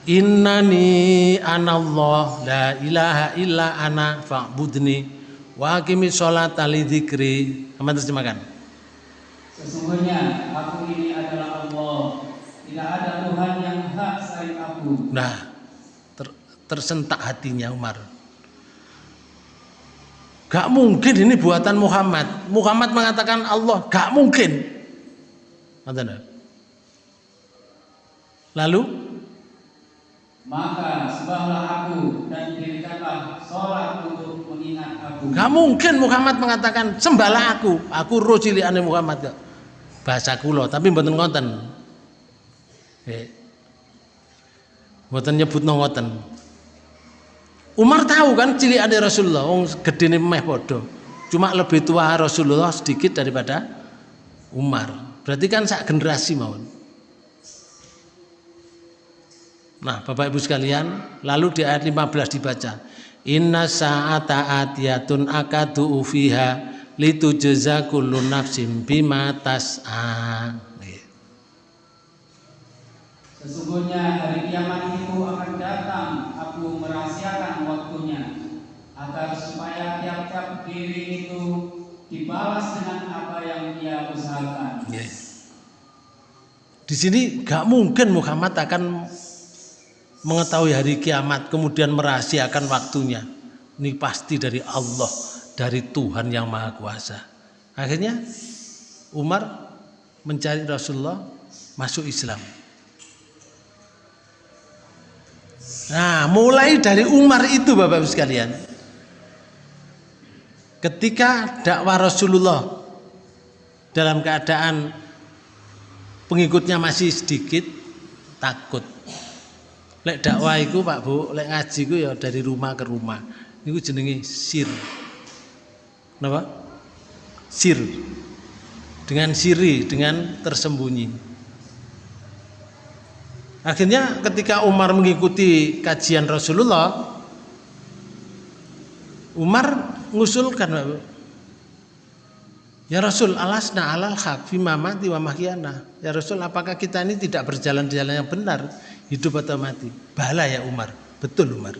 Innani anallah la ilaha illa ana fa'budni wa aqimi sholata li dzikri. Aman terjemahkan.
Sesungguhnya aku ini adalah Allah. Tidak ada Tuhan yang hak selain aku.
Nah, ter, tersentak hatinya Umar. Gak mungkin ini buatan Muhammad. Muhammad mengatakan Allah, gak mungkin. Lalu
maka sembahlah aku dan dirikanlah sholat untuk mengingat aku.
Gak mungkin Muhammad mengatakan sembahlah aku, aku roh ane Muhammad gak. Bahasa kulo, tapi mboten ngoten. Eh. Mboten nyebut ngoten. Umar tahu kan ane Rasulullah, wong gedene meh padha. Cuma lebih tua Rasulullah sedikit daripada Umar. Berarti kan sak generasi mawon. Nah, Bapak Ibu sekalian, lalu di ayat 15 dibaca. Inna sa'ata atiyatun akadu ufiha litujza kullu nafsin bima tas'a.
Sesungguhnya hari kiamat itu akan datang, aku merahasiakan waktunya agar supaya tiap-tiap diri itu dibalas dengan apa yang ia usahakan.
Yes. Di sini gak mungkin Muhammad akan mengetahui hari kiamat kemudian merahasiakan waktunya ini pasti dari Allah dari Tuhan yang Maha Kuasa akhirnya Umar mencari Rasulullah masuk Islam Nah, mulai dari Umar itu Bapak Ibu sekalian. Ketika dakwah Rasulullah dalam keadaan pengikutnya masih sedikit takut. Lek dakwah itu Pak Bu, lek ngaji itu ya dari rumah ke rumah. Niku jenenge sir. Napa? Sir. Dengan siri, dengan tersembunyi. Akhirnya ketika Umar mengikuti kajian Rasulullah, Umar ngusulkan Ya Rasul, alasna alal haq fi mati wa mahyana. Ya Rasul, apakah kita ini tidak berjalan di jalan yang benar, hidup atau mati? Bala ya Umar. Betul Umar.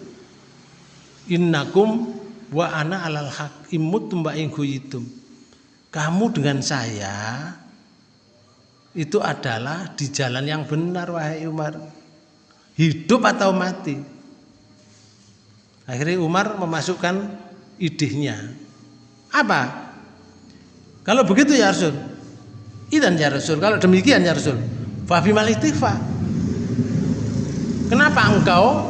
Innakum wa ana alal haq imut tumba. Kamu dengan saya itu adalah di jalan yang benar wahai Umar. Hidup atau mati. Akhirnya Umar memasukkan idenya. Apa? Kalau begitu ya Rasul. Idan ya Rasul. Kalau demikian ya Rasul. Fabimal istighfar. Kenapa engkau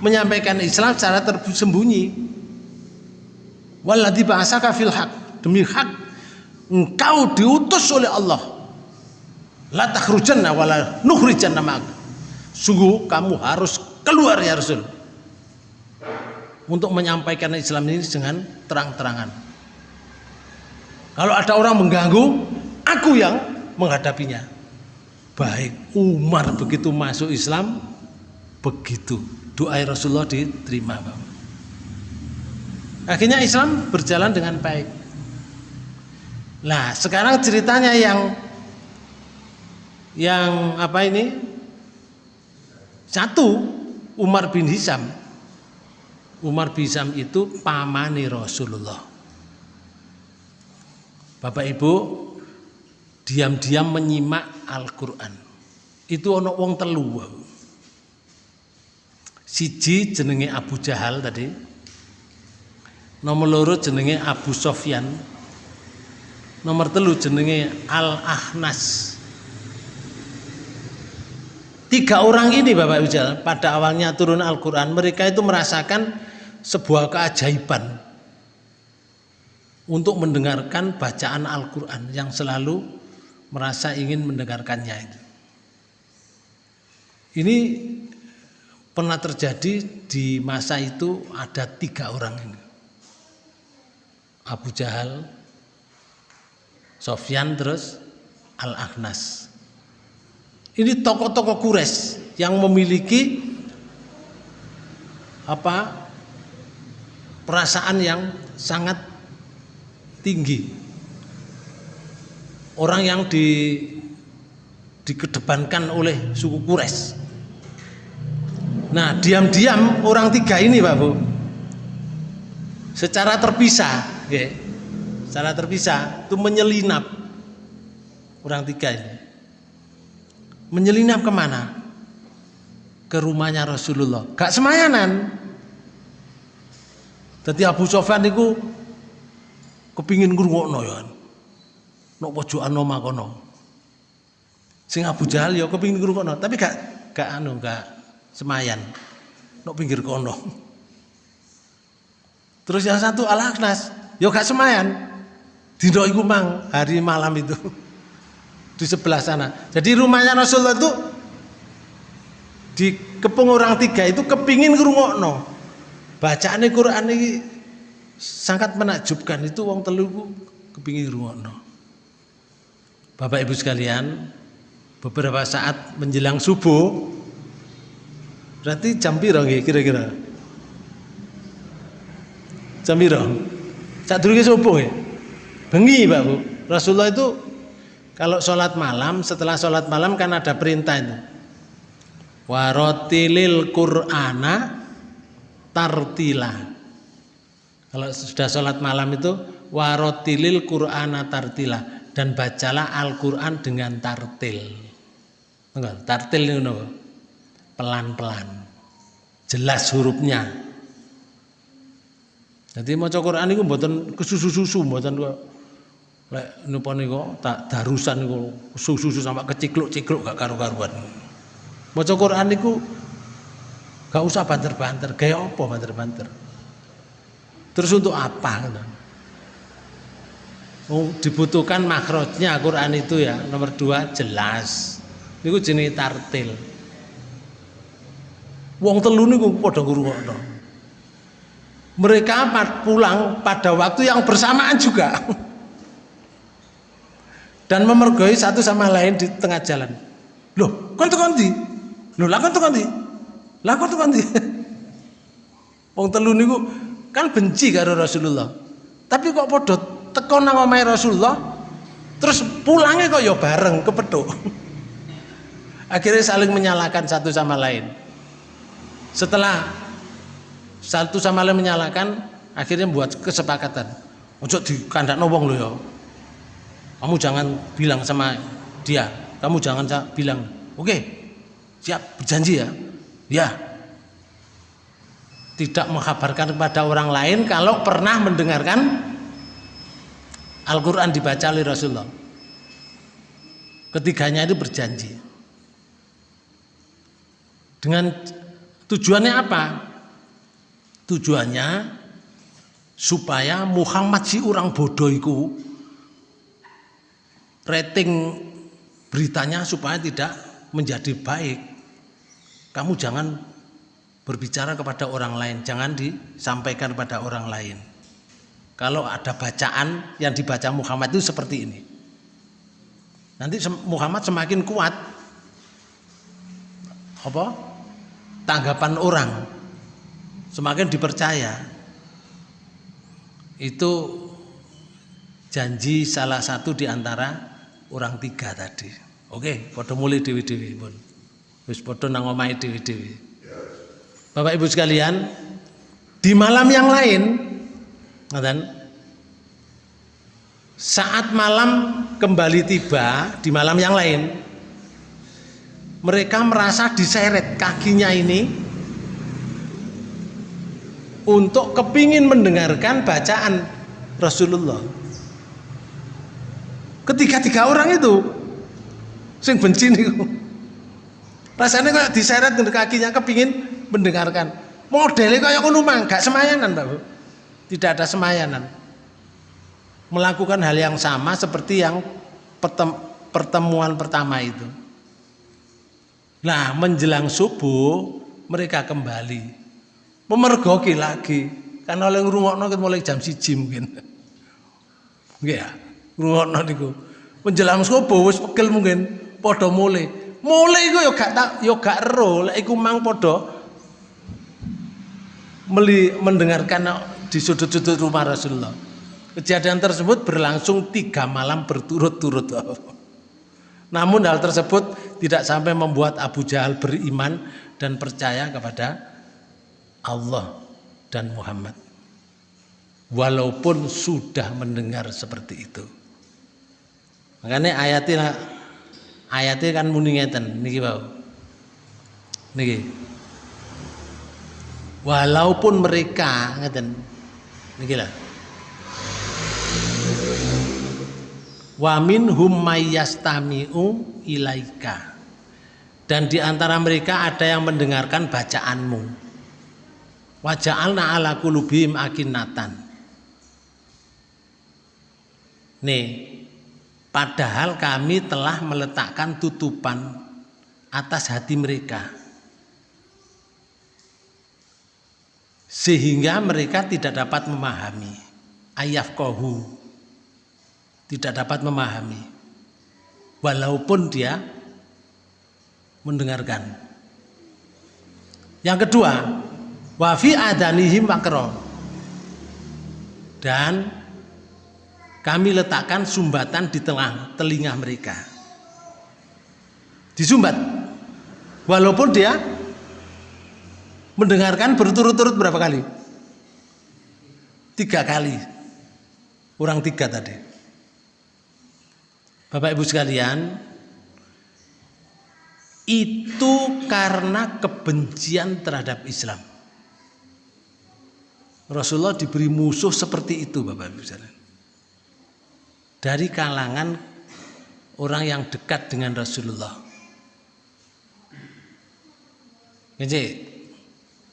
menyampaikan Islam secara tersembunyi? Walladzi ba'asaka fil haq. Demi hak engkau diutus oleh Allah. La takhrujanna wala nukhrijanna ma'ak. Sungguh kamu harus keluar ya Rasul. Untuk menyampaikan Islam ini dengan terang-terangan. Kalau ada orang mengganggu, aku yang menghadapinya. Baik, Umar begitu masuk Islam, begitu doa Rasulullah diterima. Akhirnya Islam berjalan dengan baik. Nah, sekarang ceritanya yang yang apa ini? Satu, Umar bin Hisam. Umar bin Hisam itu pamani Rasulullah. Bapak Ibu diam-diam menyimak Al-Qur'an. Itu ono wong telu. Siji jenenge Abu Jahal tadi. Nomor loro jenenge Abu Sofyan. Nomor telu jenenge Al-Ahnas. Tiga orang ini Bapak Ibu pada awalnya turun Al-Quran mereka itu merasakan sebuah keajaiban untuk mendengarkan bacaan Al-Quran yang selalu merasa ingin mendengarkannya itu. Ini pernah terjadi di masa itu ada tiga orang ini. Abu Jahal, Sofyan terus Al-Akhnas. Ini tokoh-tokoh kures yang memiliki apa perasaan yang sangat tinggi. Orang yang di dikedepankan oleh suku Kures. Nah, diam-diam orang tiga ini, Pak Bu, secara terpisah, ya, secara terpisah itu menyelinap orang tiga ini. Menyelinap ke mana? Ke rumahnya Rasulullah. Gak semayanan. Jadi Abu Sofyan itu kepingin ngrungokno ya. Nok pojokan omah kono. Sing Abu Jahal ya kepingin ngrungokno, tapi gak gak anu gak semayan. Nok pinggir kono. Terus yang satu Al Aknas, ya gak semayan. Dino iku mang hari malam itu di sebelah sana. Jadi rumahnya Rasulullah itu di kepung orang tiga itu kepingin ngrungokno. Bacaan Quran ini sangat menakjubkan itu wong telu kepingin rungokno. Bapak Ibu sekalian, beberapa saat menjelang subuh berarti jam piro kira-kira? Jam piro? Dulu subuh ya? Bengi Pak Bu. Rasulullah itu kalau sholat malam, setelah sholat malam kan ada perintah itu. Warotilil Qur'ana tartila kalau sudah sholat malam itu warotilil Qur'ana tartila dan bacalah Al-Quran dengan tartil. Enggak, tartil ini pelan-pelan, jelas hurufnya. Jadi mau Quran itu buatan kesusu-susu, buatan. Lek napa niku tak darusan niku susu-susu sampai kecikluk-cikluk gak karu-karuan. Maca Quran niku Gak usah banter-banter, gaya apa banter-banter? Terus untuk apa? Oh, dibutuhkan makrotnya Quran itu ya nomor dua jelas. Ini jenis tartil. Wong telu niku padha ngrungokno. Mereka pulang pada waktu yang bersamaan juga. Dan memergoi satu sama lain di tengah jalan. Loh, kon tekan ndi? Loh, lah kon tekan ndi? Lah kon tekan ndi? Wong telu niku kan benci karo Rasulullah. Tapi kok padha teko nang omahe Rasulullah terus pulangnya kok ya bareng kepethuk. Akhirnya saling menyalahkan satu sama lain. Setelah satu sama lain menyalakan, akhirnya buat kesepakatan. Untuk di kandak wong lo ya. Kamu jangan bilang sama dia. Kamu jangan bilang, oke, okay, siap berjanji ya. Ya. Tidak mengkabarkan kepada orang lain kalau pernah mendengarkan Al-Quran dibaca oleh Rasulullah. Ketiganya itu berjanji. Dengan Tujuannya apa? Tujuannya supaya Muhammad si orang bodoh itu rating beritanya supaya tidak menjadi baik. Kamu jangan berbicara kepada orang lain, jangan disampaikan kepada orang lain. Kalau ada bacaan yang dibaca Muhammad itu seperti ini. Nanti Muhammad semakin kuat. Apa? tanggapan orang semakin dipercaya itu janji salah satu di antara orang tiga tadi. Oke foto mulai dewi-dewi pun wis foto nang omahe dewi-dewi. Bapak Ibu sekalian di malam yang lain dan saat malam kembali tiba di malam yang lain mereka merasa diseret kakinya ini untuk kepingin mendengarkan bacaan Rasulullah ketiga tiga orang itu. Sing benci nih. Rasanya kok diseret ke kakinya kepingin mendengarkan. Modelnya kayak kono gak semayanan Pak tidak ada semayanan. Melakukan hal yang sama seperti yang pertemuan pertama itu. Nah menjelang subuh mereka kembali. Memergoki lagi. Karena oleh ngrungokno mulai jam siji mungkin. Ya, ngrungokno niku. Menjelang subuh wis pegel mungkin padha mulai. Mulai iku ya gak tak ya gak ero lek iku mang padha meli mendengarkan di sudut-sudut rumah Rasulullah. Kejadian tersebut berlangsung tiga malam berturut-turut. Namun hal tersebut tidak sampai membuat Abu Jahal beriman dan percaya kepada Allah dan Muhammad. Walaupun sudah mendengar seperti itu. Makanya ayatnya ayatnya kan muni ngeten niki bau. Niki. Walaupun mereka ngeten niki lah wa minhum mayyastami'u ilaika dan di antara mereka ada yang mendengarkan bacaanmu wa ja'alna ala qulubihim akinnatan nih padahal kami telah meletakkan tutupan atas hati mereka. Sehingga mereka tidak dapat memahami. Ayaf kohu tidak dapat memahami. Walaupun dia mendengarkan. Yang kedua wafi adanihim makro dan kami letakkan sumbatan di tengah telinga mereka. Disumbat. Walaupun dia mendengarkan berturut-turut berapa kali? Tiga kali. Orang tiga tadi. Bapak Ibu sekalian, itu karena kebencian terhadap Islam. Rasulullah diberi musuh seperti itu Bapak Ibu sekalian. Dari kalangan orang yang dekat dengan Rasulullah. Jadi,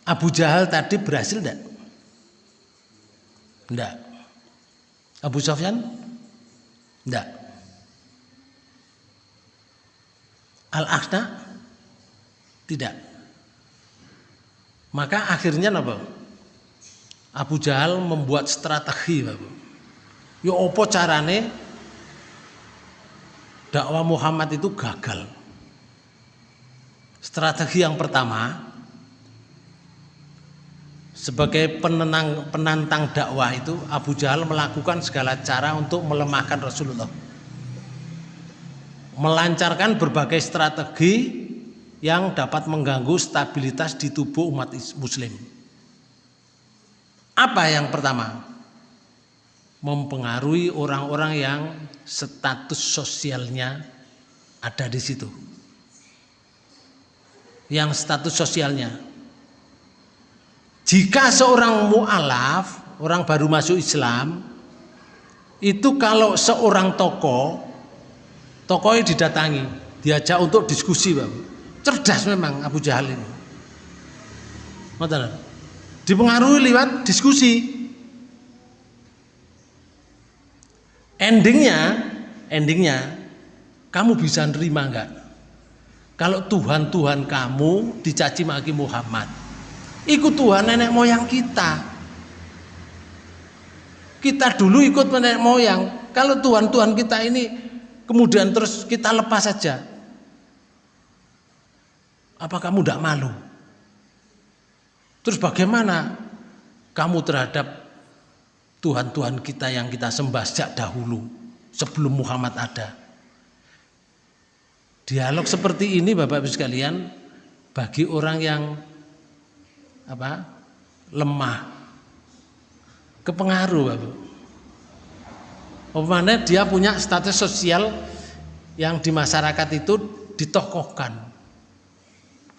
Abu Jahal tadi berhasil enggak? Enggak. Abu Sofyan? Enggak. Al-Akhna? Tidak. Maka akhirnya apa? Abu Jahal membuat strategi Bapak. Ya apa carane dakwah Muhammad itu gagal. Strategi yang pertama sebagai penenang, penantang dakwah itu Abu Jahal melakukan segala cara untuk melemahkan Rasulullah. Melancarkan berbagai strategi yang dapat mengganggu stabilitas di tubuh umat muslim. Apa yang pertama? Mempengaruhi orang-orang yang status sosialnya ada di situ. Yang status sosialnya jika seorang mu'alaf, orang baru masuk Islam, itu kalau seorang tokoh, tokohnya didatangi, diajak untuk diskusi, Bang. Cerdas memang Abu Jahal ini. Dipengaruhi lewat diskusi. Endingnya, endingnya, kamu bisa nerima enggak? Kalau Tuhan-Tuhan kamu dicaci maki Muhammad, Ikut Tuhan nenek moyang kita. Kita dulu ikut nenek moyang. Kalau Tuhan-Tuhan kita ini kemudian terus kita lepas saja. Apa kamu tidak malu? Terus bagaimana kamu terhadap Tuhan-Tuhan kita yang kita sembah sejak dahulu sebelum Muhammad ada? Dialog seperti ini Bapak Ibu sekalian bagi orang yang apa lemah kepengaruh Bapak. Umpamanya dia punya status sosial yang di masyarakat itu ditokohkan.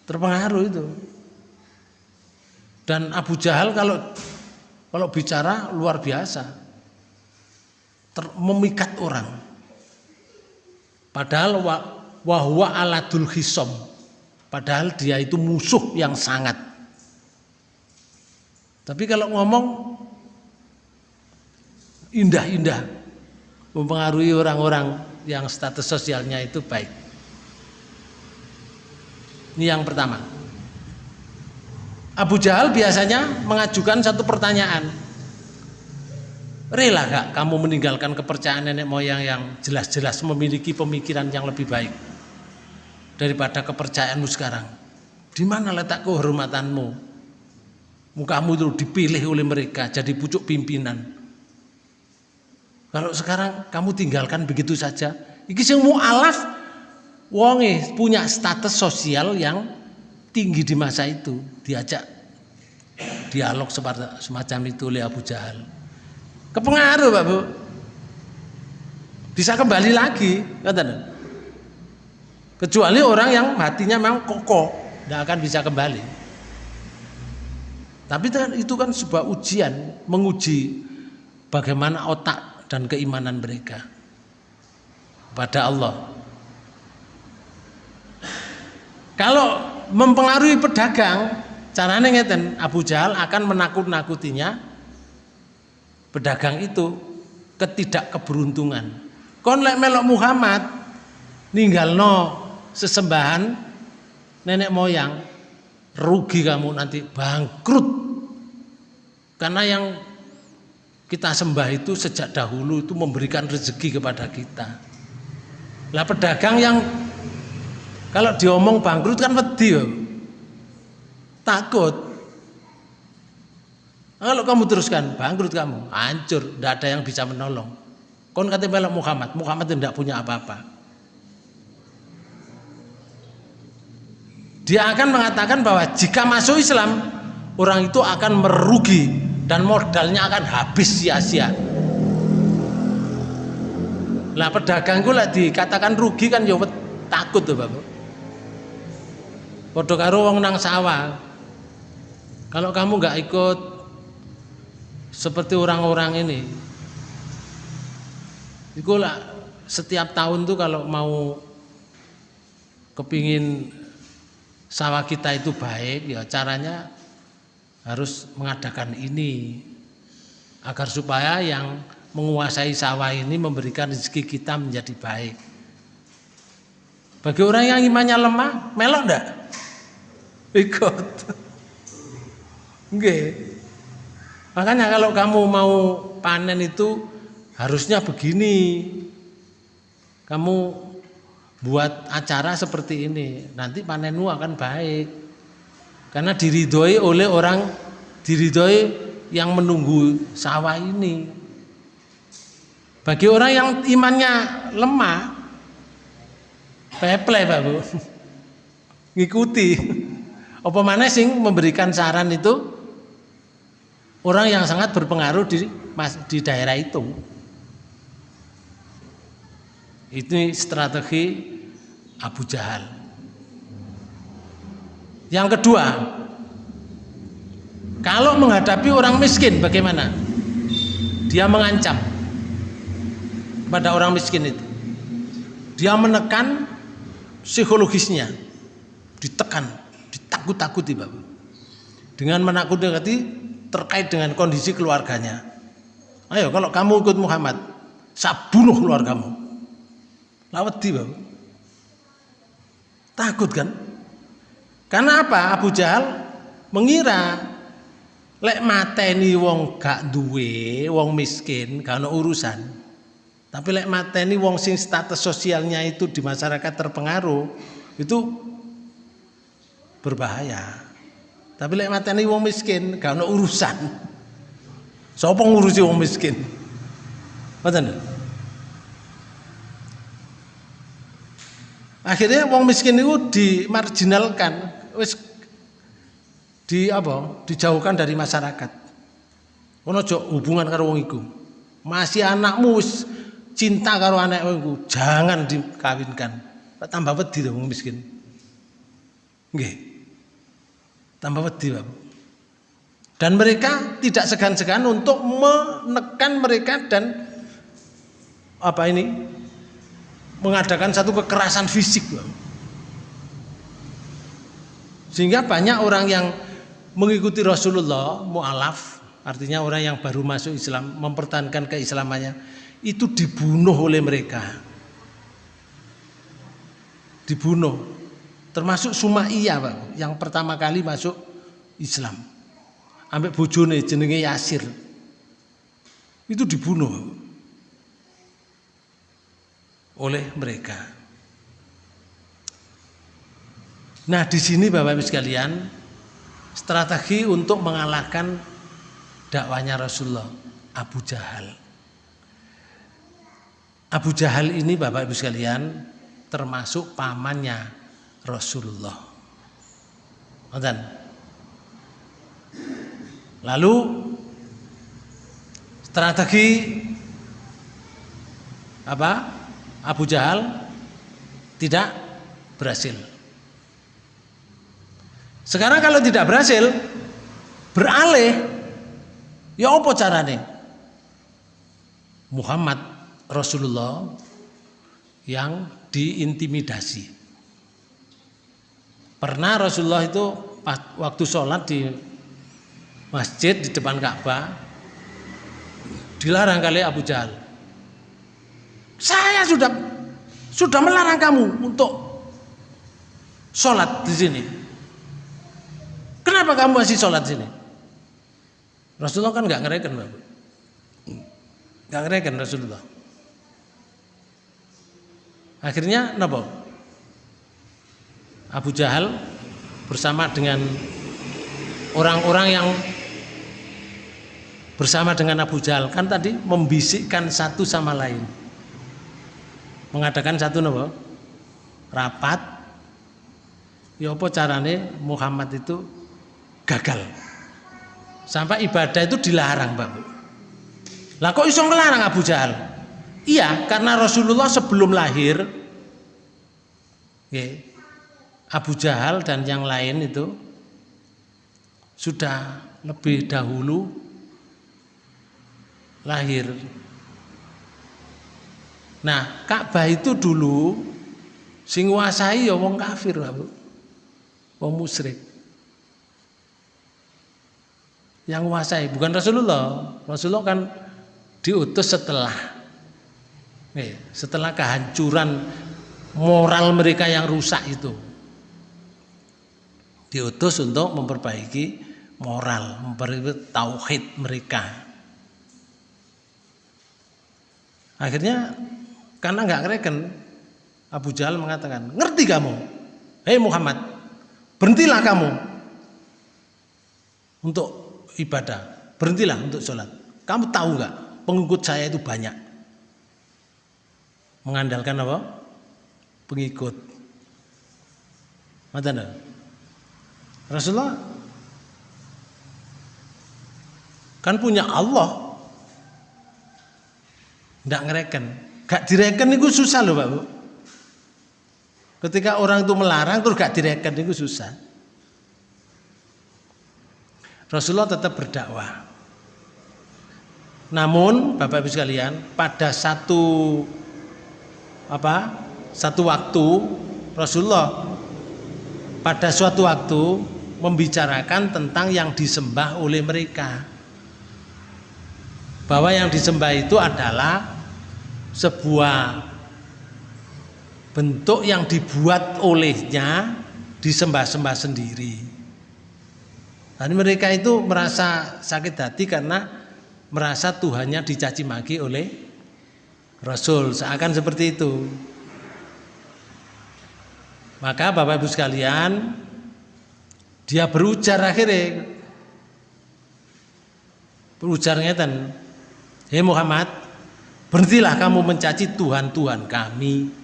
Terpengaruh itu. Dan Abu Jahal kalau kalau bicara luar biasa. Ter, memikat orang. Padahal wahwa aladul hisom. Padahal dia itu musuh yang sangat tapi kalau ngomong indah-indah mempengaruhi orang-orang yang status sosialnya itu baik. Ini yang pertama. Abu Jahal biasanya mengajukan satu pertanyaan. Rela gak kamu meninggalkan kepercayaan nenek moyang yang jelas-jelas memiliki pemikiran yang lebih baik daripada kepercayaanmu sekarang? Di mana letak kehormatanmu? Kamu itu dipilih oleh mereka jadi pucuk pimpinan. Kalau sekarang kamu tinggalkan begitu saja, iki sing mualaf wonge punya status sosial yang tinggi di masa itu, diajak dialog semacam itu oleh Abu Jahal. Kepengaruh, Pak Bu. Bisa kembali lagi, kata Kecuali orang yang hatinya memang kokoh, tidak akan bisa kembali. Tapi itu kan sebuah ujian menguji bagaimana otak dan keimanan mereka pada Allah. Kalau mempengaruhi pedagang, caranya ngeten, Abu Jahal akan menakut-nakutinya pedagang itu ketidakkeberuntungan. Kon lek melok Muhammad ninggal no sesembahan nenek moyang rugi kamu nanti bangkrut. Karena yang kita sembah itu sejak dahulu itu memberikan rezeki kepada kita. Lah pedagang yang kalau diomong bangkrut kan wedi takut. Kalau kamu teruskan bangkrut kamu hancur tidak ada yang bisa menolong. Kon katanya Muhammad Muhammad tidak punya apa-apa. Dia akan mengatakan bahwa jika masuk Islam orang itu akan merugi dan modalnya akan habis sia-sia. Lah pedagang gue lah dikatakan rugi kan ya takut tuh bapak Podo karo wong nang sawah kalau kamu nggak ikut seperti orang-orang ini itu lah setiap tahun tuh kalau mau kepingin sawah kita itu baik ya caranya harus mengadakan ini agar supaya yang menguasai sawah ini memberikan rezeki kita menjadi baik. Bagi orang yang imannya lemah, melok enggak? Ikut. Oke. Makanya kalau kamu mau panen itu harusnya begini. Kamu buat acara seperti ini, nanti panenmu akan baik. Karena diridhoi oleh orang diridhoi yang menunggu sawah ini. Bagi orang yang imannya lemah, peple Pak Bu. Ngikuti. Apa mana sing memberikan saran itu orang yang sangat berpengaruh di di daerah itu. Itu strategi Abu Jahal. Yang kedua, kalau menghadapi orang miskin bagaimana? Dia mengancam pada orang miskin itu. Dia menekan psikologisnya, ditekan, ditakut-takuti Bapak. Dengan menakut-nakuti terkait dengan kondisi keluarganya. Ayo kalau kamu ikut Muhammad, saya bunuh keluargamu. Lawati Bapak. Takut kan? Karena apa? Abu Jahal mengira lek mateni wong gak duwe, wong miskin, gak urusan. Tapi lek mateni wong sing status sosialnya itu di masyarakat terpengaruh, itu berbahaya. Tapi lek mateni wong miskin, gak ada urusan. Sapa ngurusi wong miskin? Mboten. Akhirnya wong miskin itu dimarginalkan, wis di apa? Dijauhkan dari masyarakat. Ono hubungan karo wong iku. Masih anakmu wis cinta karo anakku jangan dikawinkan tambah wedi wong miskin nggih tambah wedi Bapak dan mereka tidak segan-segan untuk menekan mereka dan apa ini mengadakan satu kekerasan fisik Bapak. sehingga banyak orang yang mengikuti Rasulullah mu'alaf artinya orang yang baru masuk Islam mempertahankan keislamannya itu dibunuh oleh mereka. Dibunuh. Termasuk Sumaiyah, Pak, yang pertama kali masuk Islam. Ambek bojone jenenge Yasir. Itu dibunuh oleh mereka. Nah, di sini Bapak Ibu sekalian, strategi untuk mengalahkan dakwanya Rasulullah Abu Jahal. Abu Jahal ini Bapak Ibu sekalian termasuk pamannya Rasulullah. Nonton. Lalu strategi apa? Abu Jahal tidak berhasil. Sekarang kalau tidak berhasil beralih ya apa caranya? Muhammad Rasulullah yang diintimidasi. Pernah Rasulullah itu waktu sholat di masjid di depan Ka'bah dilarang kali Abu Jahal. Saya sudah sudah melarang kamu untuk sholat di sini. Kenapa kamu masih sholat di sini? Rasulullah kan nggak ngereken, nggak ngereken Rasulullah. Akhirnya napa? Abu Jahal bersama dengan orang-orang yang bersama dengan Abu Jahal kan tadi membisikkan satu sama lain. Mengadakan satu napa? Rapat. Ya apa carane Muhammad itu gagal. Sampai ibadah itu dilarang, Bapak. Lah kok iso ngelarang Abu Jahal? Iya, karena Rasulullah sebelum lahir Abu Jahal dan yang lain itu sudah lebih dahulu lahir. Nah, Ka'bah itu dulu sing nguasai ya wong kafir, Bu. Wong musyrik. yang menguasai, bukan Rasulullah. Rasulullah kan diutus setelah setelah kehancuran moral mereka yang rusak itu. Diutus untuk memperbaiki moral, memperbaiki tauhid mereka. Akhirnya karena nggak ngereken Abu Jahal mengatakan, ngerti kamu? Hei Muhammad, berhentilah kamu untuk ibadah, berhentilah untuk sholat. Kamu tahu nggak pengikut saya itu banyak. Mengandalkan apa? Pengikut. Mata Rasulullah kan punya Allah. Tidak ngereken. Gak direken itu susah loh Pak. Ketika orang itu melarang terus gak direken itu susah. Rasulullah tetap berdakwah. Namun Bapak Ibu sekalian, pada satu apa? Satu waktu Rasulullah pada suatu waktu membicarakan tentang yang disembah oleh mereka. Bahwa yang disembah itu adalah sebuah bentuk yang dibuat olehnya disembah-sembah sendiri. Dan mereka itu merasa sakit hati karena merasa Tuhannya dicaci maki oleh Rasul, seakan seperti itu. Maka Bapak Ibu sekalian, dia berujar akhirnya berujar ngeten, "Hei Muhammad, berhentilah kamu mencaci Tuhan-tuhan kami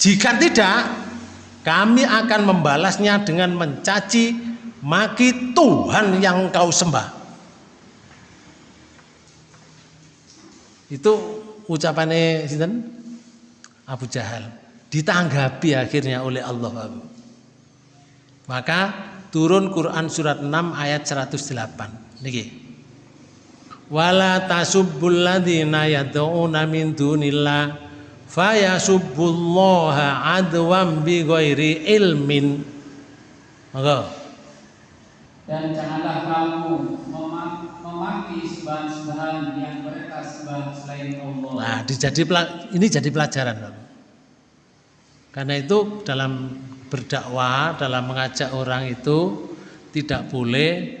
Jika tidak, kami akan membalasnya dengan mencaci maki Tuhan yang kau sembah. Itu ucapannya? Abu Jahal. Ditanggapi akhirnya oleh Allah. Maka turun Quran surat 6 ayat 108. Niki. Wala tasubbul ladzina yad'una min dunillah fayasubbullaha adwam bi ghairi ilmin maka
dan janganlah kamu memaki sembahan-sembahan yang mereka sembah selain Allah.
Nah, ini jadi pelajaran. Karena itu dalam berdakwah, dalam mengajak orang itu tidak boleh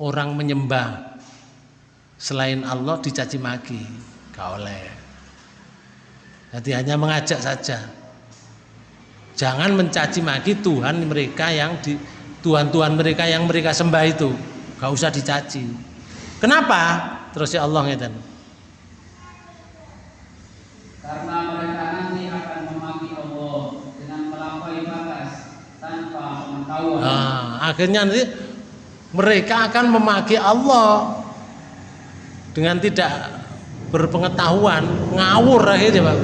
orang menyembah selain Allah dicaci maki, gak oleh. Jadi hanya mengajak saja. Jangan mencaci maki Tuhan mereka yang di Tuhan-Tuhan mereka yang mereka sembah itu. Gak usah dicaci. Kenapa? Terus ya Allah ngeten.
Karena mereka nanti akan memaki Allah dengan melampaui batas tanpa pengetahuan.
Nah, akhirnya nanti mereka akan memaki Allah dengan tidak berpengetahuan ngawur akhirnya Pak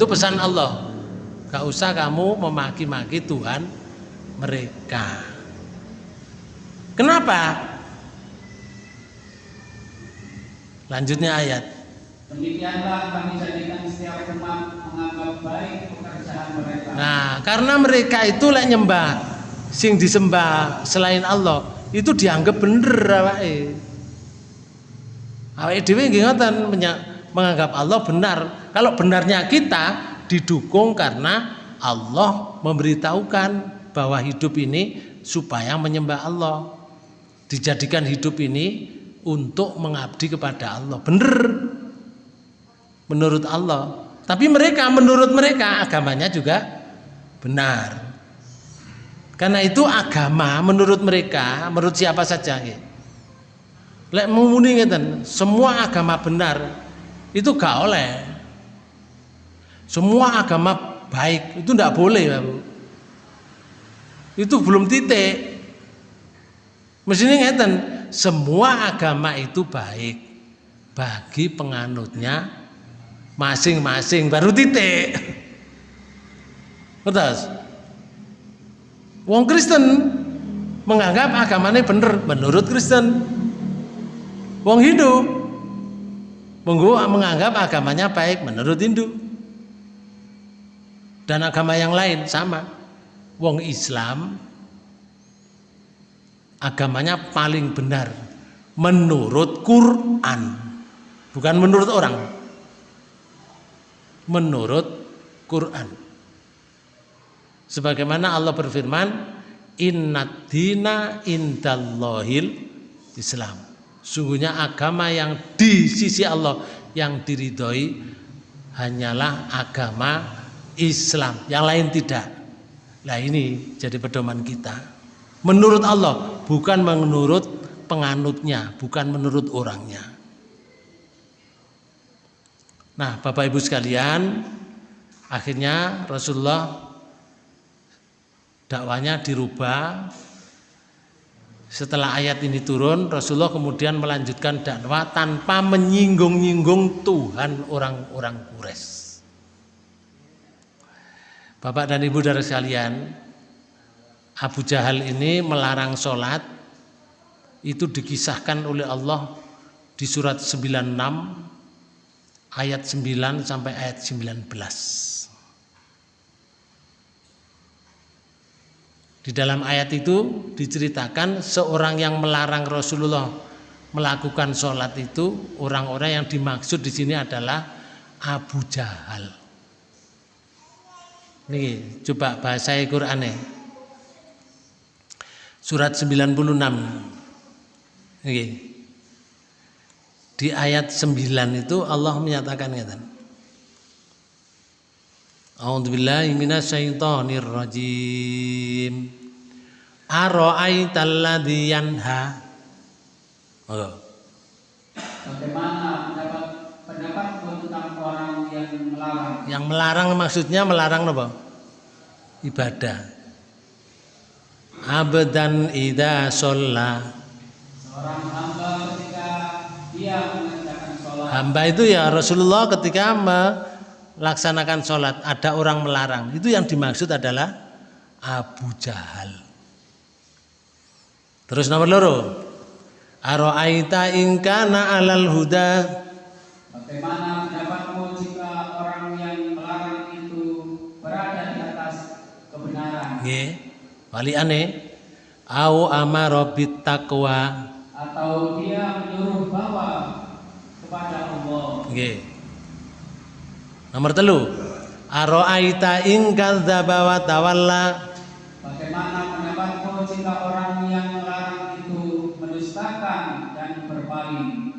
itu pesan Allah. Gak usah kamu memaki-maki Tuhan mereka. Kenapa? Lanjutnya ayat.
Demikianlah kami jadikan setiap umat menganggap baik
nah karena mereka itu lek nyembah sing disembah selain Allah itu dianggap bener awake Awake dhewe nggih menganggap Allah benar. Kalau benarnya kita didukung karena Allah memberitahukan bahwa hidup ini supaya menyembah Allah. Dijadikan hidup ini untuk mengabdi kepada Allah. Benar. Menurut Allah. Tapi mereka menurut mereka agamanya juga benar. Karena itu agama menurut mereka, menurut siapa saja gitu. Lek semua agama benar itu gak oleh. Semua agama baik itu ndak boleh itu belum titik. Mestinya ngeten semua agama itu baik bagi penganutnya masing-masing baru titik Betul. Wong Kristen menganggap agamanya benar menurut Kristen Wong Hindu menganggap agamanya baik menurut Hindu. Dan agama yang lain sama. Wong Islam agamanya paling benar menurut Quran, bukan menurut orang. Menurut Quran. Sebagaimana Allah berfirman, "Innad dina indallahil Islam." Sungguhnya agama yang di sisi Allah yang diridhoi hanyalah agama Islam, yang lain tidak. Nah ini jadi pedoman kita. Menurut Allah, bukan menurut penganutnya, bukan menurut orangnya. Nah, Bapak Ibu sekalian, akhirnya Rasulullah dakwanya dirubah. Setelah ayat ini turun, Rasulullah kemudian melanjutkan dakwah tanpa menyinggung-nyinggung Tuhan orang-orang Quraisy. Bapak dan Ibu dari sekalian, Abu Jahal ini melarang sholat itu dikisahkan oleh Allah di surat 96 ayat 9 sampai ayat 19. Di dalam ayat itu diceritakan seorang yang melarang Rasulullah melakukan sholat itu orang-orang yang dimaksud di sini adalah Abu Jahal. Nih, coba bahasa Qur'annya. Surat 96. Nih. Di ayat 9 itu Allah menyatakan ngeten. A'udzubillahi minasyaitonir rajim. Ara'aital ladzi yanha. Oh.
Bagaimana pendapat pendapat tentang orang yang melarang?
Yang melarang maksudnya melarang apa? Ibadah. Abdan idza sholla.
Seorang hamba dia mengerjakan sholat
Hamba itu ya Rasulullah ketika melaksanakan sholat ada orang melarang. Itu yang dimaksud adalah Abu Jahal. Terus nomor loro. Aro'aita ingkana alal huda
Bagaimana pendapatmu jika orang yang melarang itu berada di atas kebenaran
Nggih. Wali aneh. Au amara bit taqwa.
Atau dia menyuruh bahwa kepada Allah?
Nggih. Nomor telu. Aro'aita ing kadzdzaba wa tawalla.
Bagaimana pendapatmu jika orang yang melarang itu mendustakan dan berpaling?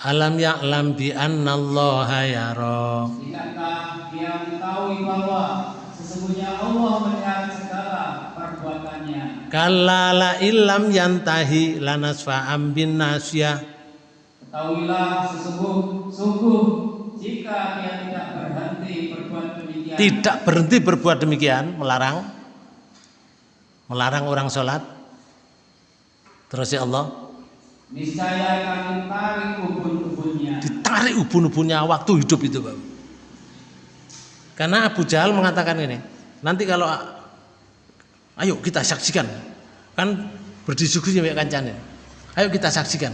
Alam ya'lam bi annallaha yara.
Tidakkah dia mengetahui bahwa sesungguhnya Allah melihat segala perbuatannya?
Kalla la illam yantahi lanasfa'am bin nasyah.
Ketahuilah sesungguh sungguh jika dia tidak berhenti berbuat demikian
Tidak berhenti berbuat demikian, melarang melarang orang sholat. Terus ya Allah
niscaya kami tarik ubun-ubunnya
ditarik ubun-ubunnya waktu hidup itu, Pak. Karena Abu Jahal mengatakan ini, nanti kalau ayo kita saksikan, kan berdiskusi ya kancane. Ayo kita saksikan.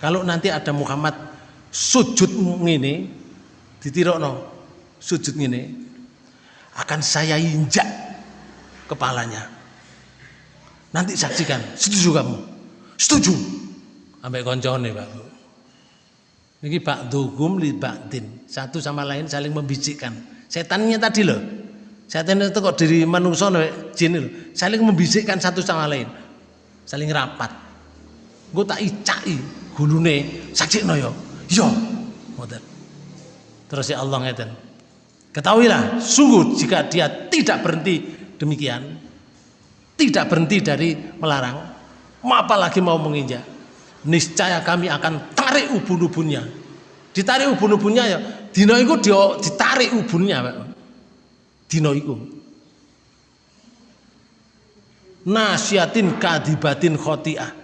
Kalau nanti ada Muhammad sujud ngene ditirokno sujud ngene akan saya injak kepalanya. Nanti saksikan, setuju kamu? Setuju. Sampai koncone, Pak. Ini Pak Dugum li Baktin. Satu sama lain saling membisikkan. Setannya tadi loh. Setan itu kok diri manusia jin loh. Saling membisikkan satu sama lain. Saling rapat. Gue tak icai gulune saksikno yo. Yo. Ngoten. Terus ya Allah ngeten. Ketahuilah, sungguh jika dia tidak berhenti demikian, tidak berhenti dari melarang, apalagi mau menginjak, niscaya kami akan tarik ubun-ubunnya. Ditarik ubun-ubunnya ya, dino iku dia ditarik ubunnya, Pak. Dino iku. Nasiatin kadibatin khotiah.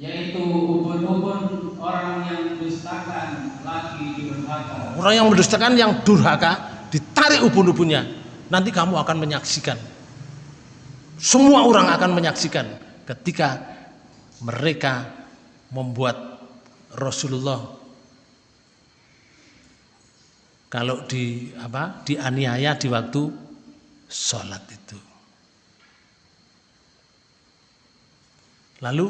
yaitu ubun-ubun orang yang mendustakan lagi durhaka
Orang yang mendustakan yang durhaka ditarik ubun-ubunnya. Nanti kamu akan menyaksikan. Semua orang akan menyaksikan ketika mereka membuat Rasulullah kalau di apa dianiaya di waktu sholat itu. Lalu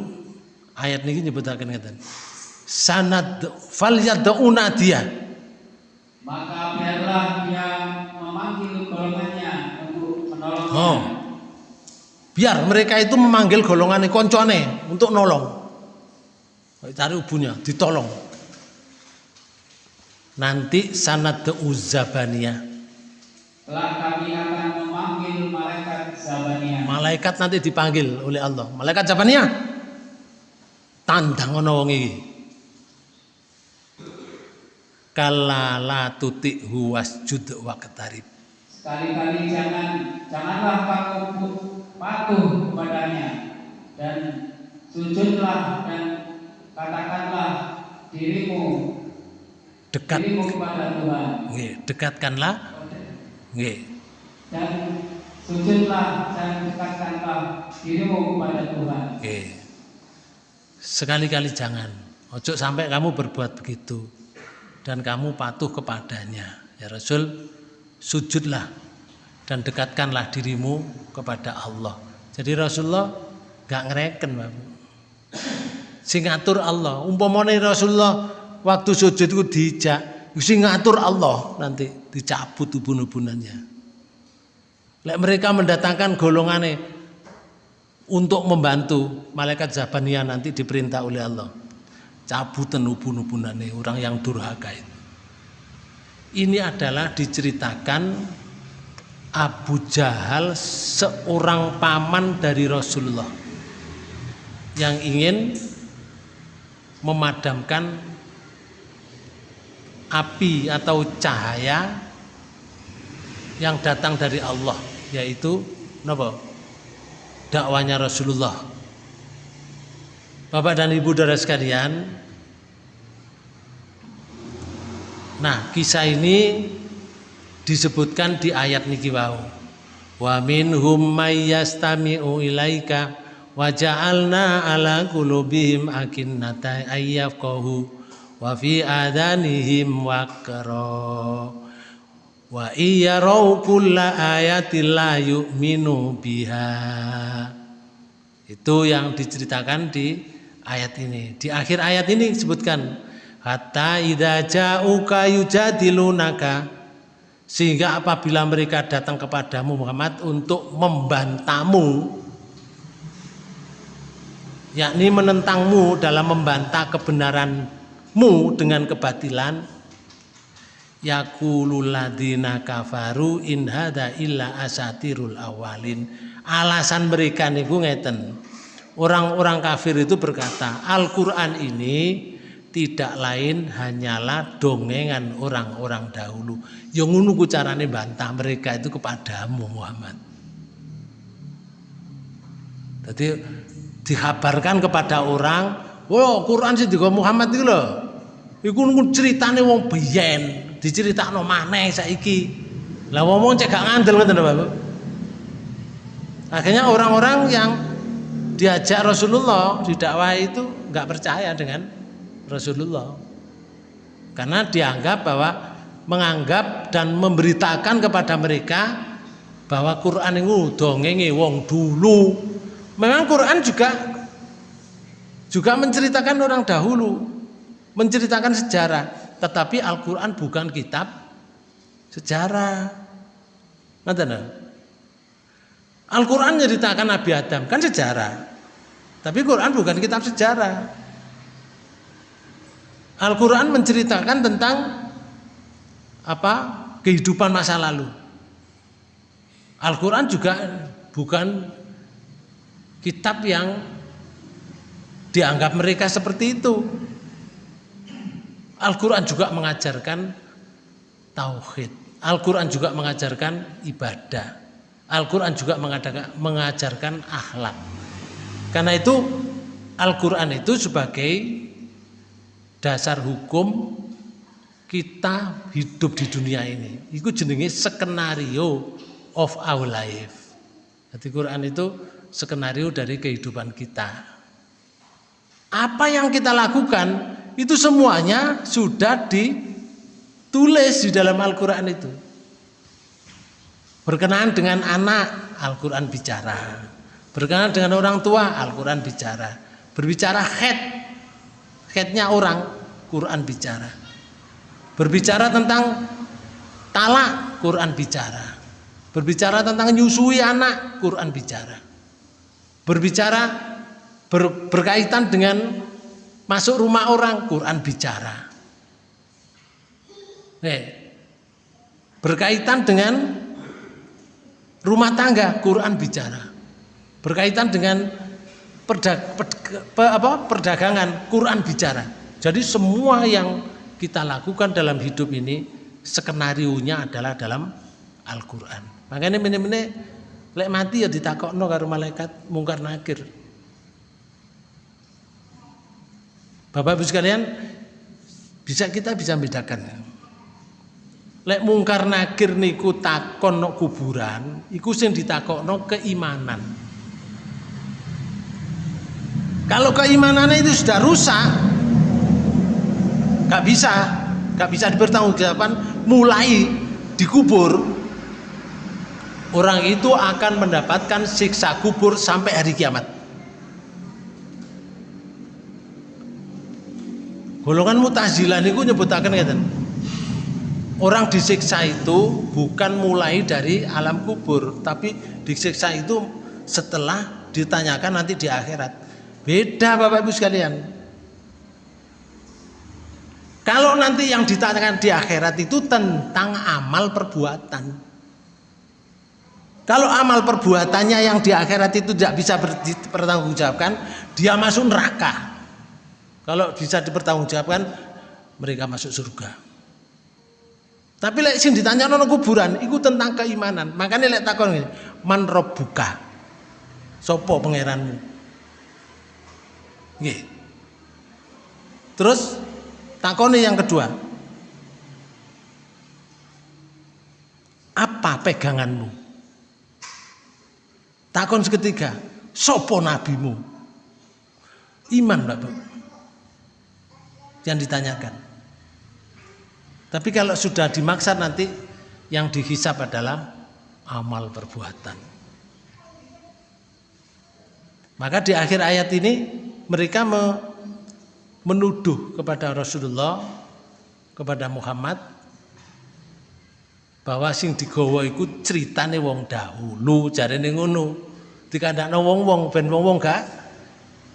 ayat ini nyebutaken ngeten. Sanad fal yad'una dia.
Maka biarlah dia memanggil golongannya untuk menolongnya.
Oh. Biar mereka itu memanggil golongan koncone untuk nolong. Cari ubunya, ditolong. Nanti sanad uzabaniyah.
Kelak kami akan memanggil malaikat Zabania.
Malaikat nanti dipanggil oleh Allah. Malaikat Zabaniyah. Tandang ono wong iki. Kala la tuti wasjud wa ketarib.
Sekali-kali jangan janganlah kamu patuh kepadanya dan sujudlah dan katakanlah dirimu
Dekat
dirimu kepada Tuhan
nggih, dekatkanlah nggih.
dan sujudlah dan dekatkanlah dirimu kepada Tuhan.
Nggih. Sekali-kali jangan. Ojo sampai kamu berbuat begitu dan kamu patuh kepadanya. Ya Rasul, sujudlah dan dekatkanlah dirimu kepada Allah. Jadi Rasulullah gak ngereken, Bapak. Sing ngatur Allah. Umpamane Rasulullah waktu sujud itu dijak, sing ngatur Allah nanti dicabut ubun-ubunannya. Lek mereka mendatangkan golongannya untuk membantu malaikat Zabaniyah nanti diperintah oleh Allah. Cabutan ubun-ubunannya orang yang durhaka itu. Ini adalah diceritakan Abu Jahal seorang paman dari Rasulullah yang ingin memadamkan api atau cahaya yang datang dari Allah yaitu napa? Dakwanya Rasulullah. Bapak dan Ibu Saudara sekalian Nah kisah ini disebutkan di ayat niki wau. Wa minhum may yastami'u ilaika wa ja'alna ala qulubihim akinnata ayyafqahu wa fi adanihim waqra. Wa iyarau kulla ayatin la yu'minu biha. Itu yang diceritakan di ayat ini. Di akhir ayat ini disebutkan hatta idza ja'uka yujadilunaka. Sehingga apabila mereka datang kepadamu Muhammad untuk membantahmu yakni menentangmu dalam membantah kebenaranmu dengan kebatilan yaqulul ladzina kafaru in hadza illa asatirul awalin alasan mereka niku ngeten orang-orang kafir itu berkata Al-Qur'an ini tidak lain hanyalah dongengan orang-orang dahulu. Yang ngono carane bantah mereka itu kepadamu Muhammad. Jadi dikabarkan kepada orang, "Wah, Quran sih digo Muhammad itu loh. Iku ceritane wong biyen, diceritakno maneh saiki. Lah wong cek gak ngandel ngoten lho, Bapak. Akhirnya orang-orang yang diajak Rasulullah didakwah itu nggak percaya dengan Rasulullah. Karena dianggap bahwa menganggap dan memberitakan kepada mereka bahwa Quran itu dongenge wong dulu. Memang Quran juga juga menceritakan orang dahulu, menceritakan sejarah, tetapi Al-Qur'an bukan kitab sejarah. Al-Quran menceritakan Nabi Adam kan sejarah, tapi Quran bukan kitab sejarah. Al-Quran menceritakan tentang apa kehidupan masa lalu. Al-Quran juga bukan kitab yang dianggap mereka seperti itu. Al-Quran juga mengajarkan tauhid. Al-Quran juga mengajarkan ibadah. Al-Quran juga mengajarkan akhlak. Karena itu Al-Quran itu sebagai dasar hukum kita hidup di dunia ini. Itu jenenge skenario of our life. Jadi Quran itu skenario dari kehidupan kita. Apa yang kita lakukan itu semuanya sudah ditulis di dalam Al-Quran itu. Berkenaan dengan anak, Al-Quran bicara. Berkenaan dengan orang tua, Al-Quran bicara. Berbicara head, headnya orang, Quran bicara. Berbicara tentang talak, Quran bicara. Berbicara tentang nyusui anak, Quran bicara. Berbicara ber, berkaitan dengan masuk rumah orang, Quran bicara. Eh, berkaitan dengan rumah tangga, Quran bicara. Berkaitan dengan perdag, per, per, apa, perdagangan, Quran bicara. Jadi semua yang kita lakukan dalam hidup ini skenario nya adalah dalam Al-Qur'an. Makanya mene-mene lek mati ya ditakokno karo malaikat mungkar nakir. Bapak Ibu sekalian, bisa kita bisa bedakan. Lek mungkar nakir niku takon no kuburan, iku sing ditakokno keimanan. Kalau keimanannya itu sudah rusak, nggak bisa, nggak bisa dipertanggungjawabkan. Mulai dikubur, orang itu akan mendapatkan siksa kubur sampai hari kiamat. Golongan mutazilah niku nyebutaken ngeten. Orang disiksa itu bukan mulai dari alam kubur, tapi disiksa itu setelah ditanyakan nanti di akhirat. Beda Bapak Ibu sekalian. Kalau nanti yang ditanyakan di akhirat itu tentang amal perbuatan. Kalau amal perbuatannya yang di akhirat itu tidak bisa dipertanggungjawabkan, dia masuk neraka. Kalau bisa dipertanggungjawabkan, mereka masuk surga. Tapi lek sing ditanya nono kuburan, itu tentang keimanan. Makanya lek takon ini, man buka, sopo pangeranmu? Terus takone yang kedua. Apa peganganmu? Takon ketiga, sopo nabimu? Iman Bapak. Yang ditanyakan. Tapi kalau sudah dimaksud nanti yang dihisap adalah amal perbuatan. Maka di akhir ayat ini mereka menuduh kepada Rasulullah kepada Muhammad bahwa sing digawa iku ceritane wong dahulu jarene ngono dikandakno wong-wong ben wong-wong gak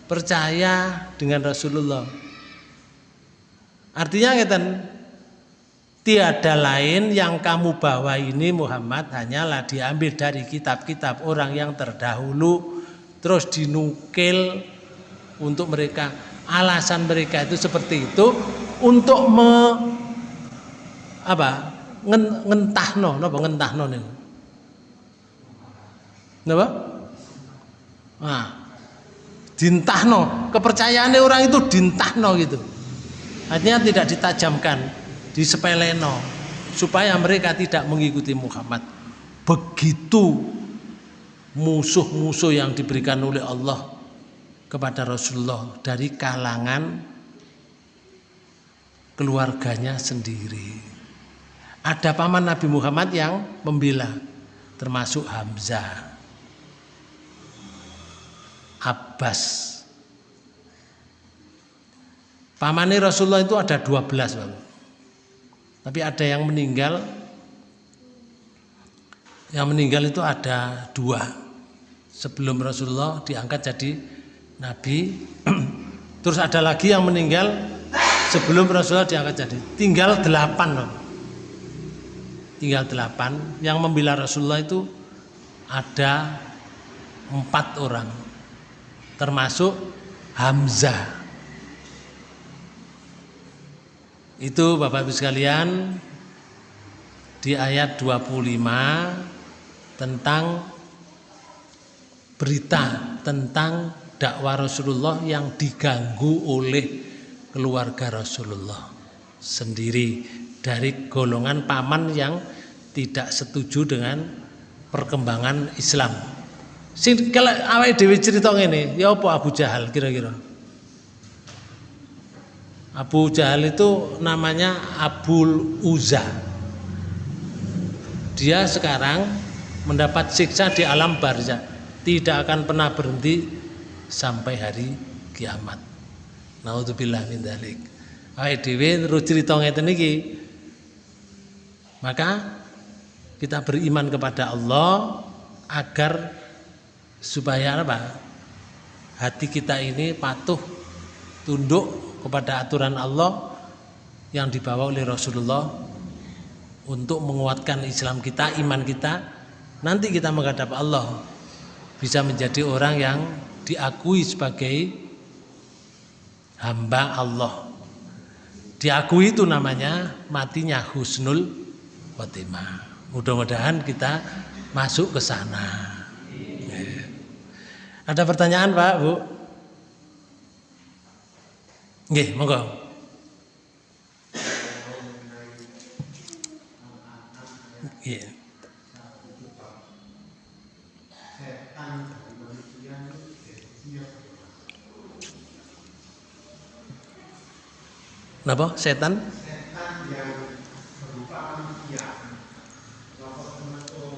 percaya dengan Rasulullah artinya ngeten tiada lain yang kamu bawa ini Muhammad hanyalah diambil dari kitab-kitab orang yang terdahulu terus dinukil untuk mereka. Alasan mereka itu seperti itu untuk me, apa ngen, ngentahno napa ngentahno niku napa? Nah dintahno. Kepercayaannya orang itu dintahno gitu artinya tidak ditajamkan disepeleno supaya mereka tidak mengikuti Muhammad begitu musuh-musuh yang diberikan oleh Allah kepada Rasulullah dari kalangan keluarganya sendiri. Ada paman Nabi Muhammad yang membela, termasuk Hamzah, Abbas. Pamannya Rasulullah itu ada 12 Bapak. Tapi ada yang meninggal. Yang meninggal itu ada dua. Sebelum Rasulullah diangkat jadi Nabi. Terus ada lagi yang meninggal sebelum Rasulullah diangkat jadi. Tinggal delapan tinggal delapan. Yang membela Rasulullah itu ada empat orang. Termasuk Hamzah itu Bapak Ibu sekalian di ayat 25 tentang berita tentang dakwah Rasulullah yang diganggu oleh keluarga Rasulullah sendiri dari golongan paman yang tidak setuju dengan perkembangan Islam. Sing kalau awake dhewe cerita ngene, ya apa Abu Jahal kira-kira? Abu Jahal itu namanya Abul Uza. Dia sekarang mendapat siksa di alam barzah tidak akan pernah berhenti sampai hari kiamat. Naudzubillah min dzalik. Awake dhewe terus crita ngeten iki. Maka kita beriman kepada Allah agar supaya apa? Hati kita ini patuh tunduk kepada aturan Allah yang dibawa oleh Rasulullah untuk menguatkan Islam kita, iman kita. Nanti kita menghadap Allah bisa menjadi orang yang diakui sebagai hamba Allah. Diakui itu namanya matinya husnul khotimah. Mudah-mudahan kita masuk ke sana. Ada pertanyaan Pak, Bu? Nggih, monggo. Iya. Kenapa? Setan?
setan yang berupa manusia kelompok termasuk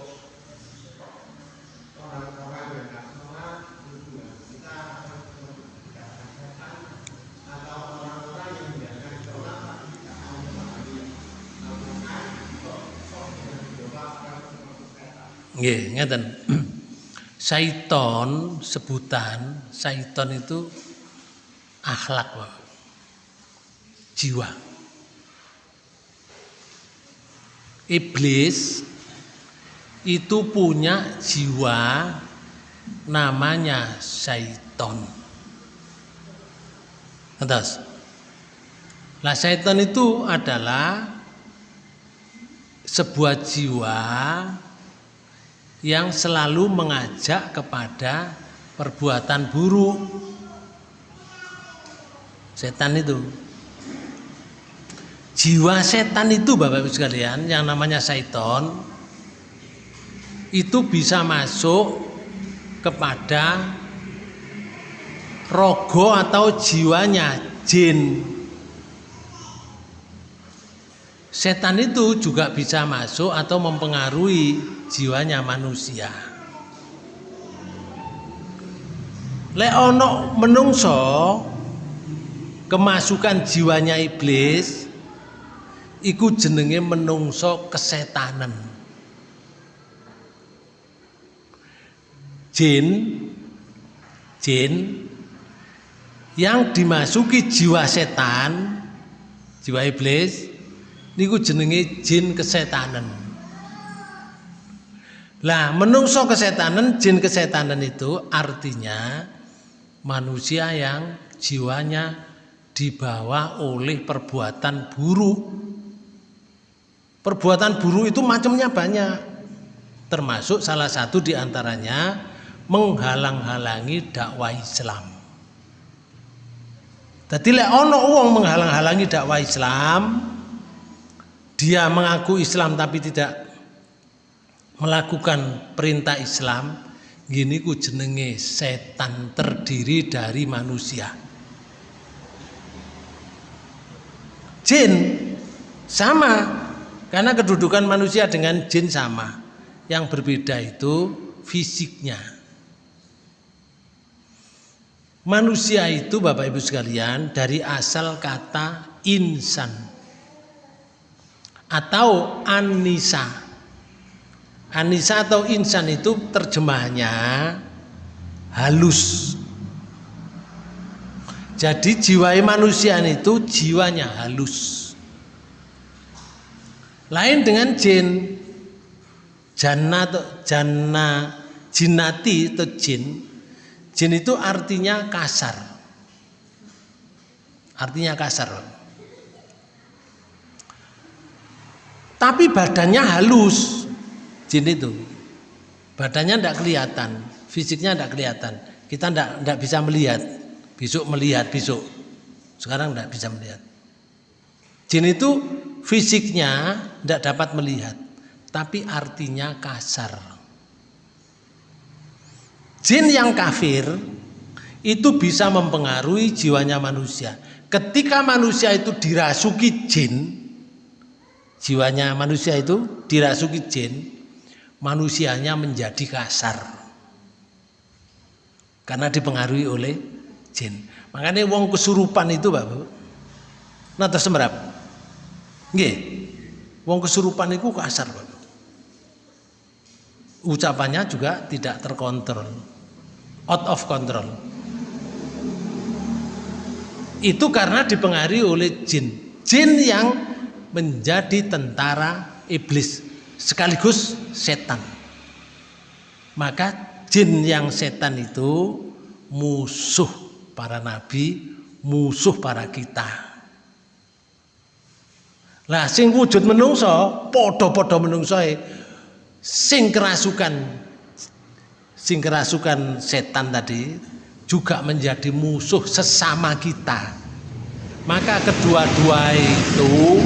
orang-orang yang tidak sholat itu ya kita akan menggunakan setan atau orang-orang yang menjalankan sholat tapi tidak mau memahami namunkan kok kok yang dicoba akan termasuk setan
Nggih, ngeten. Syaiton sebutan syaiton itu akhlak. Jiwa. Iblis itu punya jiwa namanya syaiton. Atas. Lah syaiton itu adalah sebuah jiwa yang selalu mengajak kepada perbuatan buruk. Setan itu. Jiwa setan itu Bapak Ibu sekalian yang namanya syaiton itu bisa masuk kepada rogo atau jiwanya jin. Setan itu juga bisa masuk atau mempengaruhi jiwanya manusia. Lek ono menungso kemasukan jiwanya iblis iku jenenge menungso kesetanan. Jin jin yang dimasuki jiwa setan, jiwa iblis niku jenenge jin kesetanan. Lah, menungso kesetanan, jin kesetanan itu artinya manusia yang jiwanya dibawa oleh perbuatan buruk. Perbuatan buruk itu macamnya banyak. Termasuk salah satu di antaranya menghalang-halangi dakwah Islam. Jadi lek ono wong menghalang-halangi dakwah Islam, dia mengaku Islam tapi tidak melakukan perintah Islam, gini ku jenenge setan terdiri dari manusia. Jin sama karena kedudukan manusia dengan jin sama. Yang berbeda itu fisiknya. Manusia itu Bapak Ibu sekalian dari asal kata insan atau anisa. Anisa atau insan itu terjemahnya halus. Jadi jiwa manusia itu jiwanya halus. Lain dengan jin. Jannah atau jannah jinati atau jin. Jin itu artinya kasar. Artinya kasar. Tapi badannya halus. Jin itu. Badannya tidak kelihatan, fisiknya tidak kelihatan. Kita tidak bisa melihat. Besok melihat besok. Sekarang tidak bisa melihat. Jin itu fisiknya tidak dapat melihat, tapi artinya kasar. Jin yang kafir itu bisa mempengaruhi jiwanya manusia. Ketika manusia itu dirasuki jin, jiwanya manusia itu dirasuki jin, manusianya menjadi kasar. karena dipengaruhi oleh jin. Makanya wong kesurupan itu Bapak. Nah tersemerap. Nggih. Wong kesurupan itu kasar Bapak. Ucapannya juga tidak terkontrol. Out of control. Itu karena dipengaruhi oleh jin. Jin yang menjadi tentara iblis sekaligus setan. Maka jin yang setan itu musuh para nabi, musuh para kita. Lah sing wujud menungso, podo-podo menungso sing kerasukan sing kerasukan setan tadi juga menjadi musuh sesama kita. Maka kedua-dua itu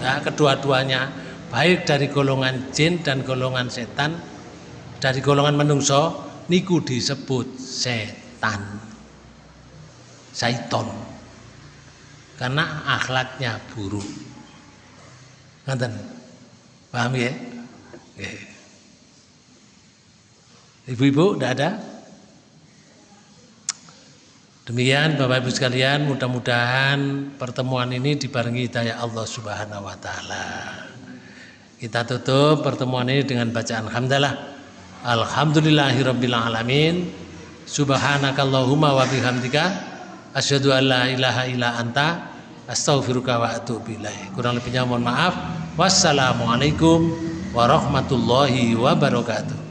ya, kedua-duanya baik dari golongan jin dan golongan setan dari golongan menungso niku disebut setan. Saiton. Karena akhlaknya buruk. Ngerti? Paham ya? Ibu-ibu, tidak ada? Demikian Bapak Ibu sekalian, mudah-mudahan pertemuan ini dibarengi hidayah Allah Subhanahu wa taala. Kita tutup pertemuan ini dengan bacaan hamdalah. Alhamdulillahirabbil alamin. Subhanakallahumma wa bihamdika asyhadu an la ilaha illa anta astaghfiruka wa atubu ilaik. Kurang lebihnya mohon maaf. Wassalamualaikum warahmatullahi wabarakatuh.